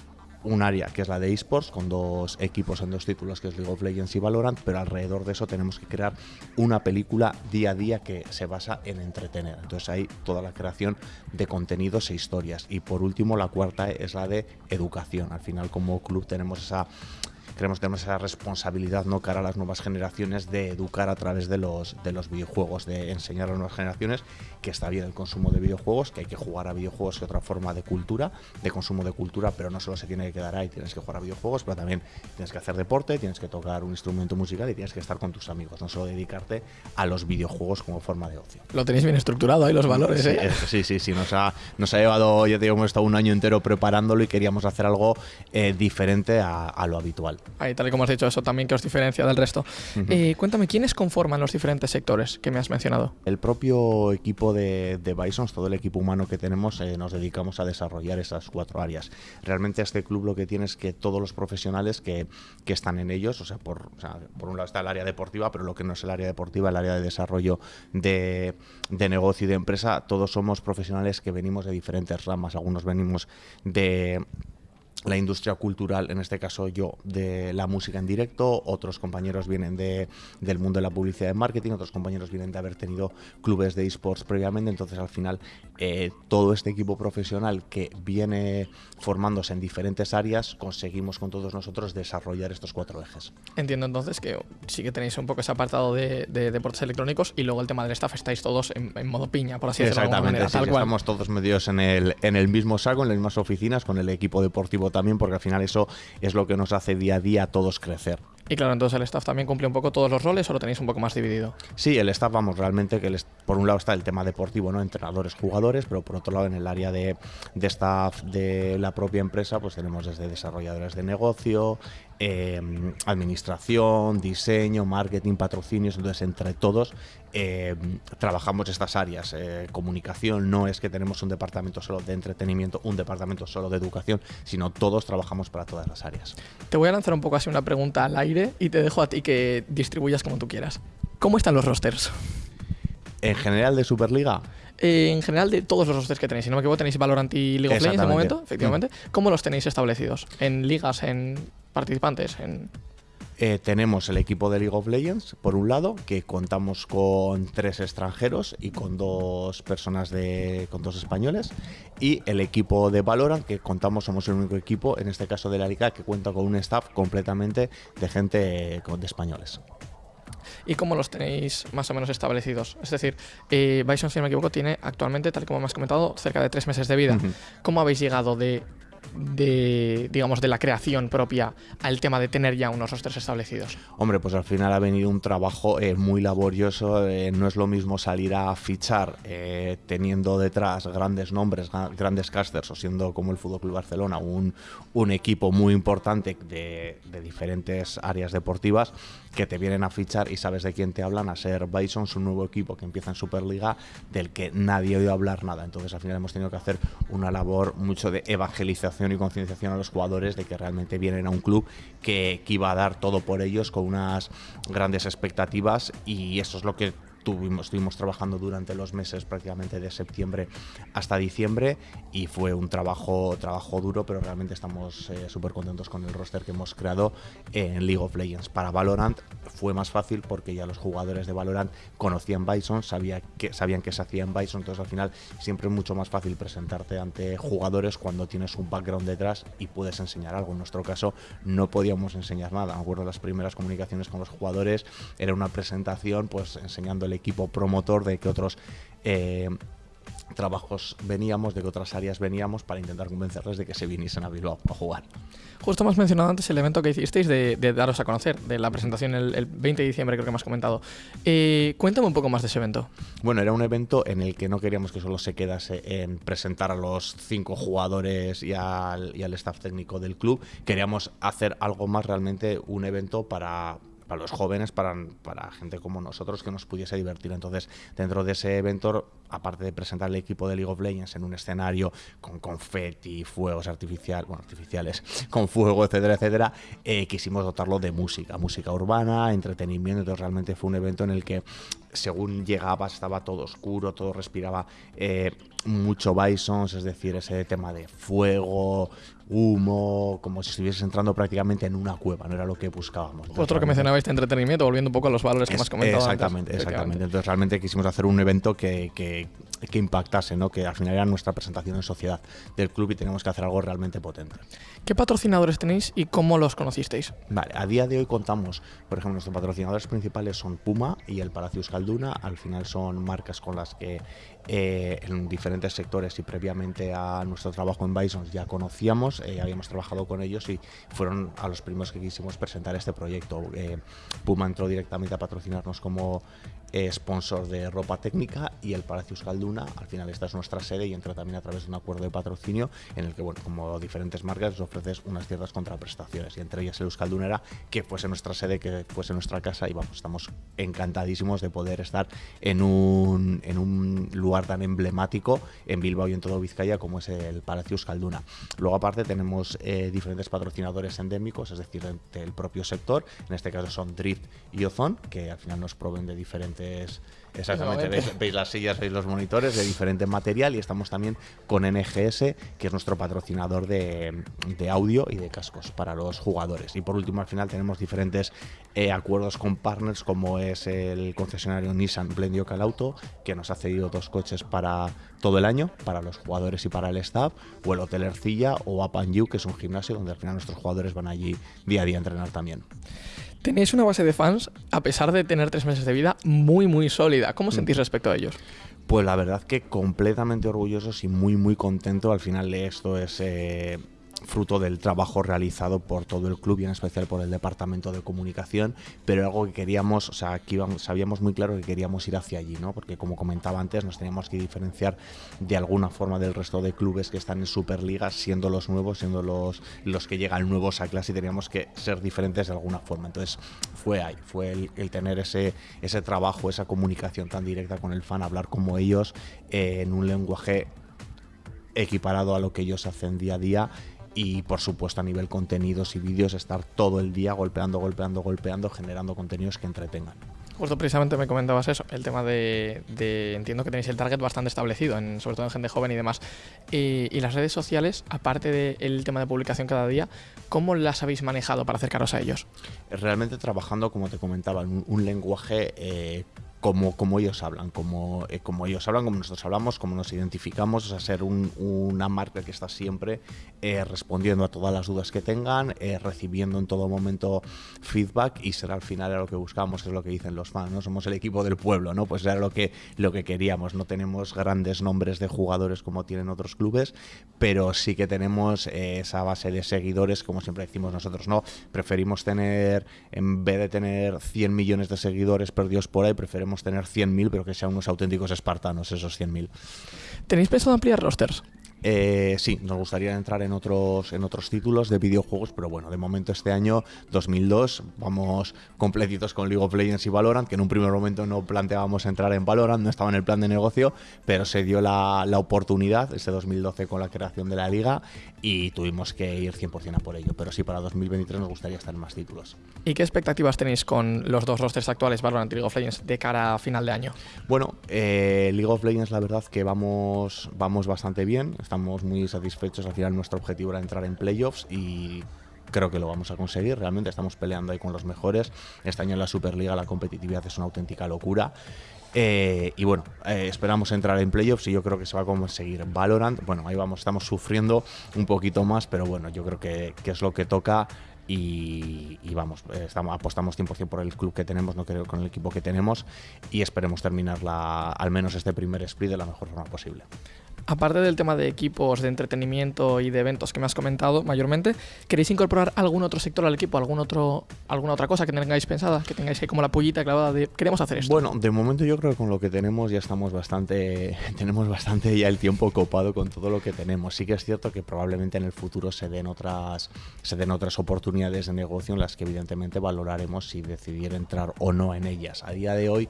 un área que es la de esports con dos equipos en dos títulos que es League of Legends y Valorant, pero alrededor de eso tenemos que crear una película día a día que se basa en entretener. Entonces hay toda la creación de contenidos e historias. Y por último, la cuarta es la de educación. Al final como club tenemos esa creemos que tenemos esa responsabilidad no cara a las nuevas generaciones de educar a través de los de los videojuegos, de enseñar a las nuevas generaciones que está bien el consumo de videojuegos, que hay que jugar a videojuegos que otra forma de cultura, de consumo de cultura, pero no solo se tiene que quedar ahí, tienes que jugar a videojuegos, pero también tienes que hacer deporte, tienes que tocar un instrumento musical y tienes que estar con tus amigos, no solo dedicarte a los videojuegos como forma de ocio. Lo tenéis bien estructurado ahí, los valores, Sí, ¿eh? sí, sí, sí, nos ha, nos ha llevado, ya te digo, hemos estado un año entero preparándolo y queríamos hacer algo eh, diferente a, a lo habitual. Global. Ahí, tal y como has dicho, eso también que os diferencia del resto. Eh, cuéntame, ¿quiénes conforman los diferentes sectores que me has mencionado? El propio equipo de, de Bisons, todo el equipo humano que tenemos, eh, nos dedicamos a desarrollar esas cuatro áreas. Realmente este club lo que tiene es que todos los profesionales que, que están en ellos, o sea, por, o sea, por un lado está el área deportiva, pero lo que no es el área deportiva, el área de desarrollo de, de negocio y de empresa, todos somos profesionales que venimos de diferentes ramas. Algunos venimos de la industria cultural, en este caso yo, de la música en directo, otros compañeros vienen de, del mundo de la publicidad y marketing, otros compañeros vienen de haber tenido clubes de esports previamente, entonces al final eh, todo este equipo profesional que viene formándose en diferentes áreas, conseguimos con todos nosotros desarrollar estos cuatro ejes. Entiendo entonces que sí que tenéis un poco ese apartado de, de deportes electrónicos y luego el tema del staff estáis todos en, en modo piña, por así decirlo de alguna Exactamente, manera, sí, tal sí, cual. estamos todos metidos en el, en el mismo saco, en las mismas oficinas, con el equipo deportivo también, porque al final eso es lo que nos hace día a día a todos crecer. Y claro, entonces el staff también cumple un poco todos los roles o lo tenéis un poco más dividido. Sí, el staff, vamos, realmente que el por un lado está el tema deportivo, ¿no? Entrenadores, jugadores, pero por otro lado en el área de, de staff de la propia empresa, pues tenemos desde desarrolladores de negocio, eh, administración, diseño, marketing, patrocinios, entonces entre todos eh, trabajamos estas áreas. Eh, comunicación no es que tenemos un departamento solo de entretenimiento, un departamento solo de educación, sino todos trabajamos para todas las áreas. Te voy a lanzar un poco así una pregunta al aire y te dejo a ti que distribuyas como tú quieras. ¿Cómo están los rosters? En general de Superliga, Eh, en general, de todos los rosters que tenéis, si no me equivoco, tenéis Valorant y League of Legends de momento, efectivamente. ¿Cómo los tenéis establecidos? ¿En ligas, en participantes? En... Eh, tenemos el equipo de League of Legends, por un lado, que contamos con tres extranjeros y con dos personas de. con dos españoles. Y el equipo de Valorant, que contamos, somos el único equipo, en este caso de la Liga, que cuenta con un staff completamente de gente de españoles. ¿Y cómo los tenéis más o menos establecidos? Es decir, eh, Bison, si no me equivoco, tiene actualmente, tal como me has comentado, cerca de tres meses de vida. ¿Cómo habéis llegado de, de, digamos, de la creación propia al tema de tener ya unos rosters establecidos? Hombre, pues al final ha venido un trabajo eh, muy laborioso. eh, no es lo mismo salir a fichar eh, teniendo detrás grandes nombres, grandes casters, o siendo como el Fútbol Barcelona un, un equipo muy importante de, de diferentes áreas deportivas que te vienen a fichar y sabes de quién te hablan, a ser Bison, un nuevo equipo que empieza en Superliga, del que nadie ha oído hablar nada. Entonces al final hemos tenido que hacer una labor mucho de evangelización y concienciación a los jugadores de que realmente vienen a un club que, que iba a dar todo por ellos con unas grandes expectativas y eso es lo que tuvimos, estuvimos trabajando durante los meses prácticamente de septiembre hasta diciembre y fue un trabajo, trabajo duro, pero realmente estamos eh, súper contentos con el roster que hemos creado en League of Legends. Para Valorant fue más fácil porque ya los jugadores de Valorant conocían Bison, sabía que, sabían que se hacía en Bison, entonces al final siempre es mucho más fácil presentarte ante jugadores cuando tienes un background detrás y puedes enseñar algo. En nuestro caso no podíamos enseñar nada. Me acuerdo las primeras comunicaciones con los jugadores, era una presentación pues enseñando el equipo promotor de que otros eh, trabajos veníamos, de que otras áreas veníamos para intentar convencerles de que se viniesen a Bilbao a jugar. Justo has mencionado antes el evento que hicisteis de, de daros a conocer, de la presentación el, el 20 de diciembre, creo que me has comentado. Eh, cuéntame un poco más de ese evento. Bueno, era un evento en el que no queríamos que solo se quedase en presentar a los cinco jugadores y al, y al staff técnico del club. Queríamos hacer algo más realmente, un evento para para los jóvenes, para, para gente como nosotros que nos pudiese divertir. Entonces, dentro de ese evento, aparte de presentar el equipo de League of Legends en un escenario con confeti, fuegos artificiales, bueno, artificiales, con fuego, etcétera, etcétera, eh, quisimos dotarlo de música, música urbana, entretenimiento. Entonces, realmente fue un evento en el que, según llegabas, estaba todo oscuro, todo respiraba eh, mucho Bisons, es decir, ese tema de fuego, humo, como si estuvieses entrando prácticamente en una cueva, no era lo que buscábamos. Entonces, Otro que mencionabais de entretenimiento, volviendo un poco a los valores que has comentado. antes, exactamente, exactamente. efectivamente. Entonces realmente quisimos hacer un evento que, que, que impactase, ¿no? que al final era nuestra presentación en sociedad del club y teníamos que hacer algo realmente potente. ¿Qué patrocinadores tenéis y cómo los conocisteis? Vale, a día de hoy contamos, por ejemplo, nuestros patrocinadores principales son Puma y el Palacio Euskalduna. Al final son marcas con las que eh, en diferentes sectores y previamente a nuestro trabajo en Bison ya conocíamos, eh, habíamos trabajado con ellos y fueron a los primeros que quisimos presentar este proyecto. Eh, Puma entró directamente a patrocinarnos como eh, sponsor de ropa técnica y el Palacio Euskalduna. Al final esta es nuestra sede y entra también a través de un acuerdo de patrocinio en el que, bueno, como diferentes marcas, les ofreces unas ciertas contraprestaciones y entre ellas el Euskalduna era que fuese nuestra sede, que fuese nuestra casa y vamos, estamos encantadísimos de poder estar en un, en un lugar tan emblemático en Bilbao y en todo Vizcaya como es el Palacio Euskalduna. Luego aparte tenemos eh, diferentes patrocinadores endémicos, es decir, del propio sector, en este caso son Drift y Ozon, que al final nos proveen de diferentes Exactamente, veis, las sillas, veis los monitores de diferente material y estamos también con NGS, que es nuestro patrocinador de, audio y de cascos para los jugadores. Y por último, al final tenemos diferentes eh, acuerdos con partners como es el concesionario Nissan Blendio Calauto, que nos ha cedido dos coches para todo el año, para los jugadores y para el staff, o el Hotel Ercilla o Apan You, que es un gimnasio donde al final nuestros jugadores van allí día a día a entrenar también. Tenéis una base de fans, a pesar de tener tres meses de vida, muy, muy sólida. ¿Cómo mm. sentís respecto a ellos? Pues la verdad que completamente orgullosos y muy, muy contento. Al final de esto es eh, fruto del trabajo realizado por todo el club y en especial por el departamento de comunicación, pero algo que queríamos, o sea, aquí sabíamos muy claro que queríamos ir hacia allí, ¿no? Porque como comentaba antes, nos teníamos que diferenciar de alguna forma del resto de clubes que están en Superliga, siendo los nuevos, siendo los, los que llegan nuevos a clase y teníamos que ser diferentes de alguna forma. Entonces fue ahí, fue el, tener ese, ese trabajo, esa comunicación tan directa con el fan, hablar como ellos eh, en un lenguaje equiparado a lo que ellos hacen día a día y por supuesto a nivel contenidos y vídeos estar todo el día golpeando, golpeando, golpeando, generando contenidos que entretengan. Justo precisamente me comentabas eso, el tema de, entiendo que tenéis el target bastante establecido, en, sobre todo en gente joven y demás. Y, las redes sociales, aparte del tema de publicación cada día, ¿cómo las habéis manejado para acercaros a ellos? Realmente trabajando, como te comentaba, en un, lenguaje eh, como, como ellos hablan, como, eh, como ellos hablan, como nosotros hablamos, como nos identificamos, o sea, ser una marca que está siempre eh, respondiendo a todas las dudas que tengan, eh, recibiendo en todo momento feedback y ser al final lo que buscamos, es lo que dicen los fans, ¿no? Somos el equipo del pueblo, ¿no? Pues era lo que, lo que queríamos, no tenemos grandes nombres de jugadores como tienen otros clubes, pero sí que tenemos esa base de seguidores, como siempre decimos nosotros, ¿no? Preferimos tener, en vez de tener 100 millones de seguidores perdidos por ahí, preferimos tener 100.000, pero que sean unos auténticos espartanos esos 100.000. ¿Tenéis pensado ampliar rosters? Eh, sí, nos gustaría entrar en otros, en otros títulos de videojuegos, pero bueno, de momento este año, 2002, vamos completitos con League of Legends y Valorant, que en un primer momento no planteábamos entrar en Valorant, no estaba en el plan de negocio, pero se dio la, la oportunidad este 2012 con la creación de la liga y tuvimos que ir 100% a por ello. Pero sí, para 2023 nos gustaría estar en más títulos. ¿Y qué expectativas tenéis con los dos rosters actuales, Valorant y League of Legends, de cara a final de año? Bueno, eh, League of Legends la verdad que vamos, vamos bastante bien estamos muy satisfechos. Al final nuestro objetivo era entrar en playoffs y creo que lo vamos a conseguir. Realmente estamos peleando ahí con los mejores. Este año en la Superliga la competitividad es una auténtica locura. Eh, y bueno, eh, esperamos entrar en playoffs y yo creo que se va a conseguir. Valorant, bueno, ahí vamos, estamos sufriendo un poquito más, pero bueno, yo creo que, es lo que toca. Y, vamos, estamos, apostamos 100% por el club que tenemos, no creo con el equipo que tenemos y esperemos terminar al menos este primer split de la mejor forma posible. Aparte del tema de equipos de entretenimiento y de eventos que me has comentado mayormente, ¿queréis incorporar algún otro sector al equipo, algún otro, alguna otra cosa que tengáis pensada, que tengáis ahí como la pullita clavada de queremos hacer esto? Bueno, de momento yo creo que con lo que tenemos ya estamos bastante, tenemos bastante ya el tiempo copado con todo lo que tenemos. Sí que es cierto que probablemente en el futuro se den otras, se den otras oportunidades de negocio en las que evidentemente valoraremos si decidir entrar o no en ellas. A día de hoy,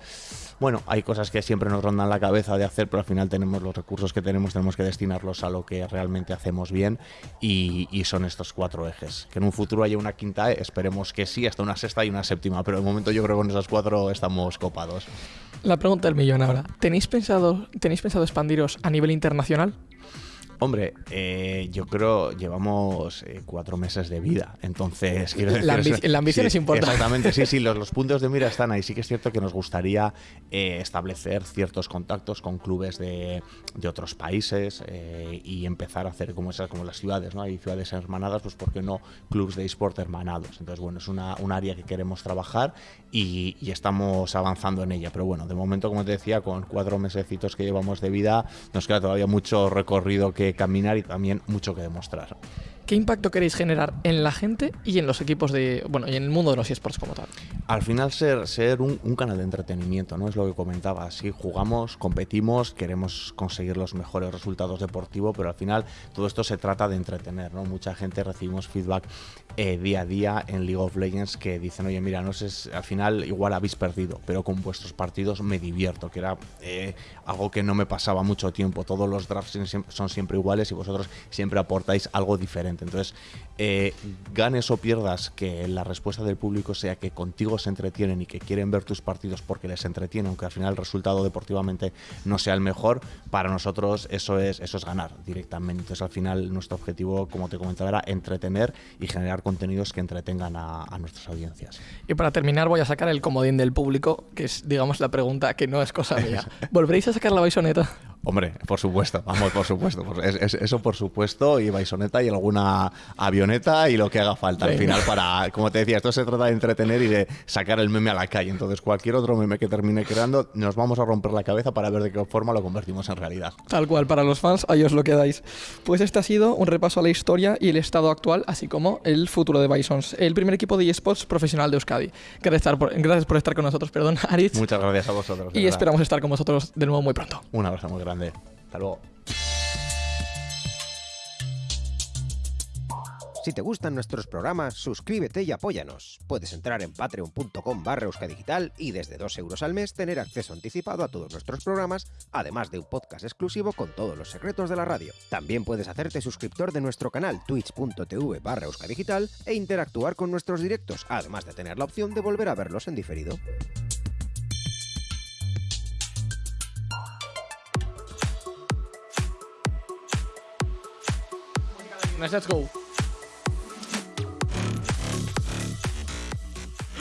bueno, hay cosas que siempre nos rondan la cabeza de hacer, pero al final tenemos los recursos que tenemos tenemos, que destinarlos a lo que realmente hacemos bien y, son estos cuatro ejes. Que en un futuro haya una quinta, E, esperemos que sí, hasta una sexta y una séptima, pero de momento yo creo que con esas cuatro estamos copados. La pregunta del millón ahora. ¿Tenéis pensado, ¿Tenéis pensado expandiros a nivel internacional? Hombre, eh, yo creo llevamos eh, cuatro meses de vida, entonces quiero decir, la, ambición es importante. Exactamente, sí, sí, los, puntos de mira están ahí. Sí que es cierto que nos gustaría eh, establecer ciertos contactos con clubes de, otros países y empezar a hacer como esas, como las ciudades, ¿no? Hay ciudades hermanadas, pues ¿por qué no clubes de eSport hermanados? Entonces, bueno, es una, un área que queremos trabajar y, y, estamos avanzando en ella. Pero bueno, de momento, como te decía, con cuatro mesecitos que llevamos de vida, nos queda todavía mucho recorrido que caminar y también mucho que demostrar. ¿Qué impacto queréis generar en la gente y en los equipos de. Bueno, y en el mundo de los esports como tal? Al final ser, ser un, canal de entretenimiento, ¿no? Es lo que comentaba. Sí, jugamos, competimos, queremos conseguir los mejores resultados deportivos, pero al final todo esto se trata de entretener, ¿no? Mucha gente recibimos feedback eh, día a día en League of Legends que dicen, oye, mira, no sé, al final igual habéis perdido, pero con vuestros partidos me divierto, que era eh, algo que no me pasaba mucho tiempo. Todos los drafts son siempre iguales y vosotros siempre aportáis algo diferente. Entonces, eh, ganes o pierdas, que la respuesta del público sea que contigo se entretienen y que quieren ver tus partidos porque les entretiene, aunque al final el resultado deportivamente no sea el mejor, para nosotros eso es, eso es ganar directamente. Entonces, al final, nuestro objetivo, como te comentaba, era entretener y generar contenidos que entretengan a, a nuestras audiencias. Y para terminar, voy a sacar el comodín del público, que es, digamos, la pregunta que no es cosa mía. ¿Volveréis a sacar la baisoneta? Hombre, por supuesto, vamos, por supuesto. por- es- es- eso por supuesto, y baisoneta y alguna avioneta y lo que haga falta al final para, como te decía, esto se trata de entretener y de sacar el meme a la calle. Entonces, cualquier otro meme que termine creando, nos vamos a romper la cabeza para ver de qué forma lo convertimos en realidad. Tal cual, para los fans, ahí os lo quedáis. Pues este ha sido un repaso a la historia y el estado actual, así como el futuro de Bisons, el primer equipo de eSports profesional de Euskadi. Gracias, por, gracias por estar con nosotros, perdón, Aritz. Muchas gracias a vosotros. y verdad. esperamos estar con vosotros de nuevo muy pronto. Un abrazo muy grande. Hasta luego. Si te gustan nuestros programas, suscríbete y apóyanos. Puedes entrar en patreon.com barra euskadigital y desde 2 euros al mes tener acceso anticipado a todos nuestros programas, además de un podcast exclusivo con todos los secretos de la radio. También puedes hacerte suscriptor de nuestro canal twitch.tv barra euskadigital e interactuar con nuestros directos, además de tener la opción de volver a verlos en diferido. Let's go.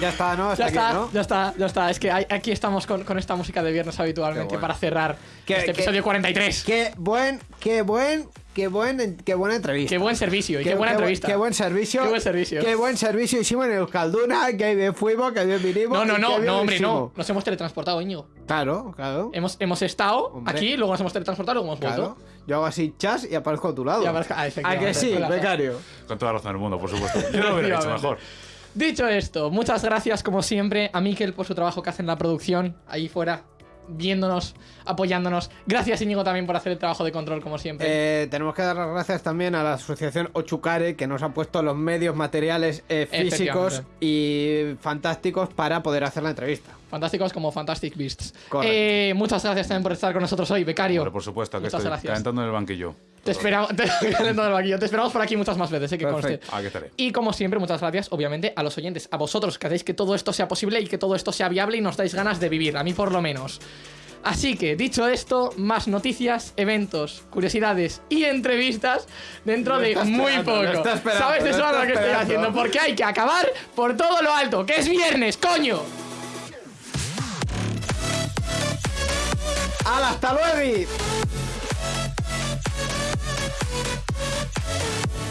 Ya está, ¿no? Hasta Ya aquí, está, ¿no? ya está, ya está. Es que hay- aquí estamos con, con esta música de viernes habitualmente bueno. para cerrar Qué- este qué- episodio 43. Qué buen, qué buen, qué buen, qué buena entrevista. Qué buen servicio y qué, buena bu- entrevista. Qué buen servicio. Qué buen servicio. Qué buen servicio hicimos en Euskalduna, que bien fuimos, que bien vinimos. No, no, no, qué no, hombre, no. Nos hemos teletransportado, Íñigo. Claro, claro. Hemos, hemos estado Hombre. aquí, luego nos hemos teletransportado, luego hemos Claro. vuelto. Yo hago así chas y aparezco a tu lado. Y aparezco- ah, ¿A efectivamente, que sí, becario? Con toda la razón del mundo, por supuesto. Yo no lo hubiera hecho mejor. Dicho esto, muchas gracias como siempre a Miquel por su trabajo que hace en la producción, ahí fuera, viéndonos, apoyándonos. Gracias Íñigo también por hacer el trabajo de control como siempre. Eh, tenemos que dar las gracias también a la asociación Ochucare que nos ha puesto los medios materiales eh, físicos y fantásticos para poder hacer la entrevista. Fantásticos como Fantastic Beasts. Eh, muchas gracias también por estar con nosotros hoy, becario. Por supuesto, que Muchas estoy gracias. calentando en el banquillo. Te esperamos, te. Te por aquí muchas más veces, eh, que conste. Perfecto. Aquí estaré. Y como siempre, muchas gracias, obviamente, a los oyentes, a vosotros que hacéis que todo esto sea posible y que todo esto sea viable y nos dais ganas de vivir, a mí por lo menos. Así que, dicho esto, más noticias, eventos, curiosidades y entrevistas dentro de muy poco. ¿Sabes eso está lo que estoy haciendo? Porque hay que acabar por todo lo alto, que es viernes, coño. ¡Hala, hasta luego! we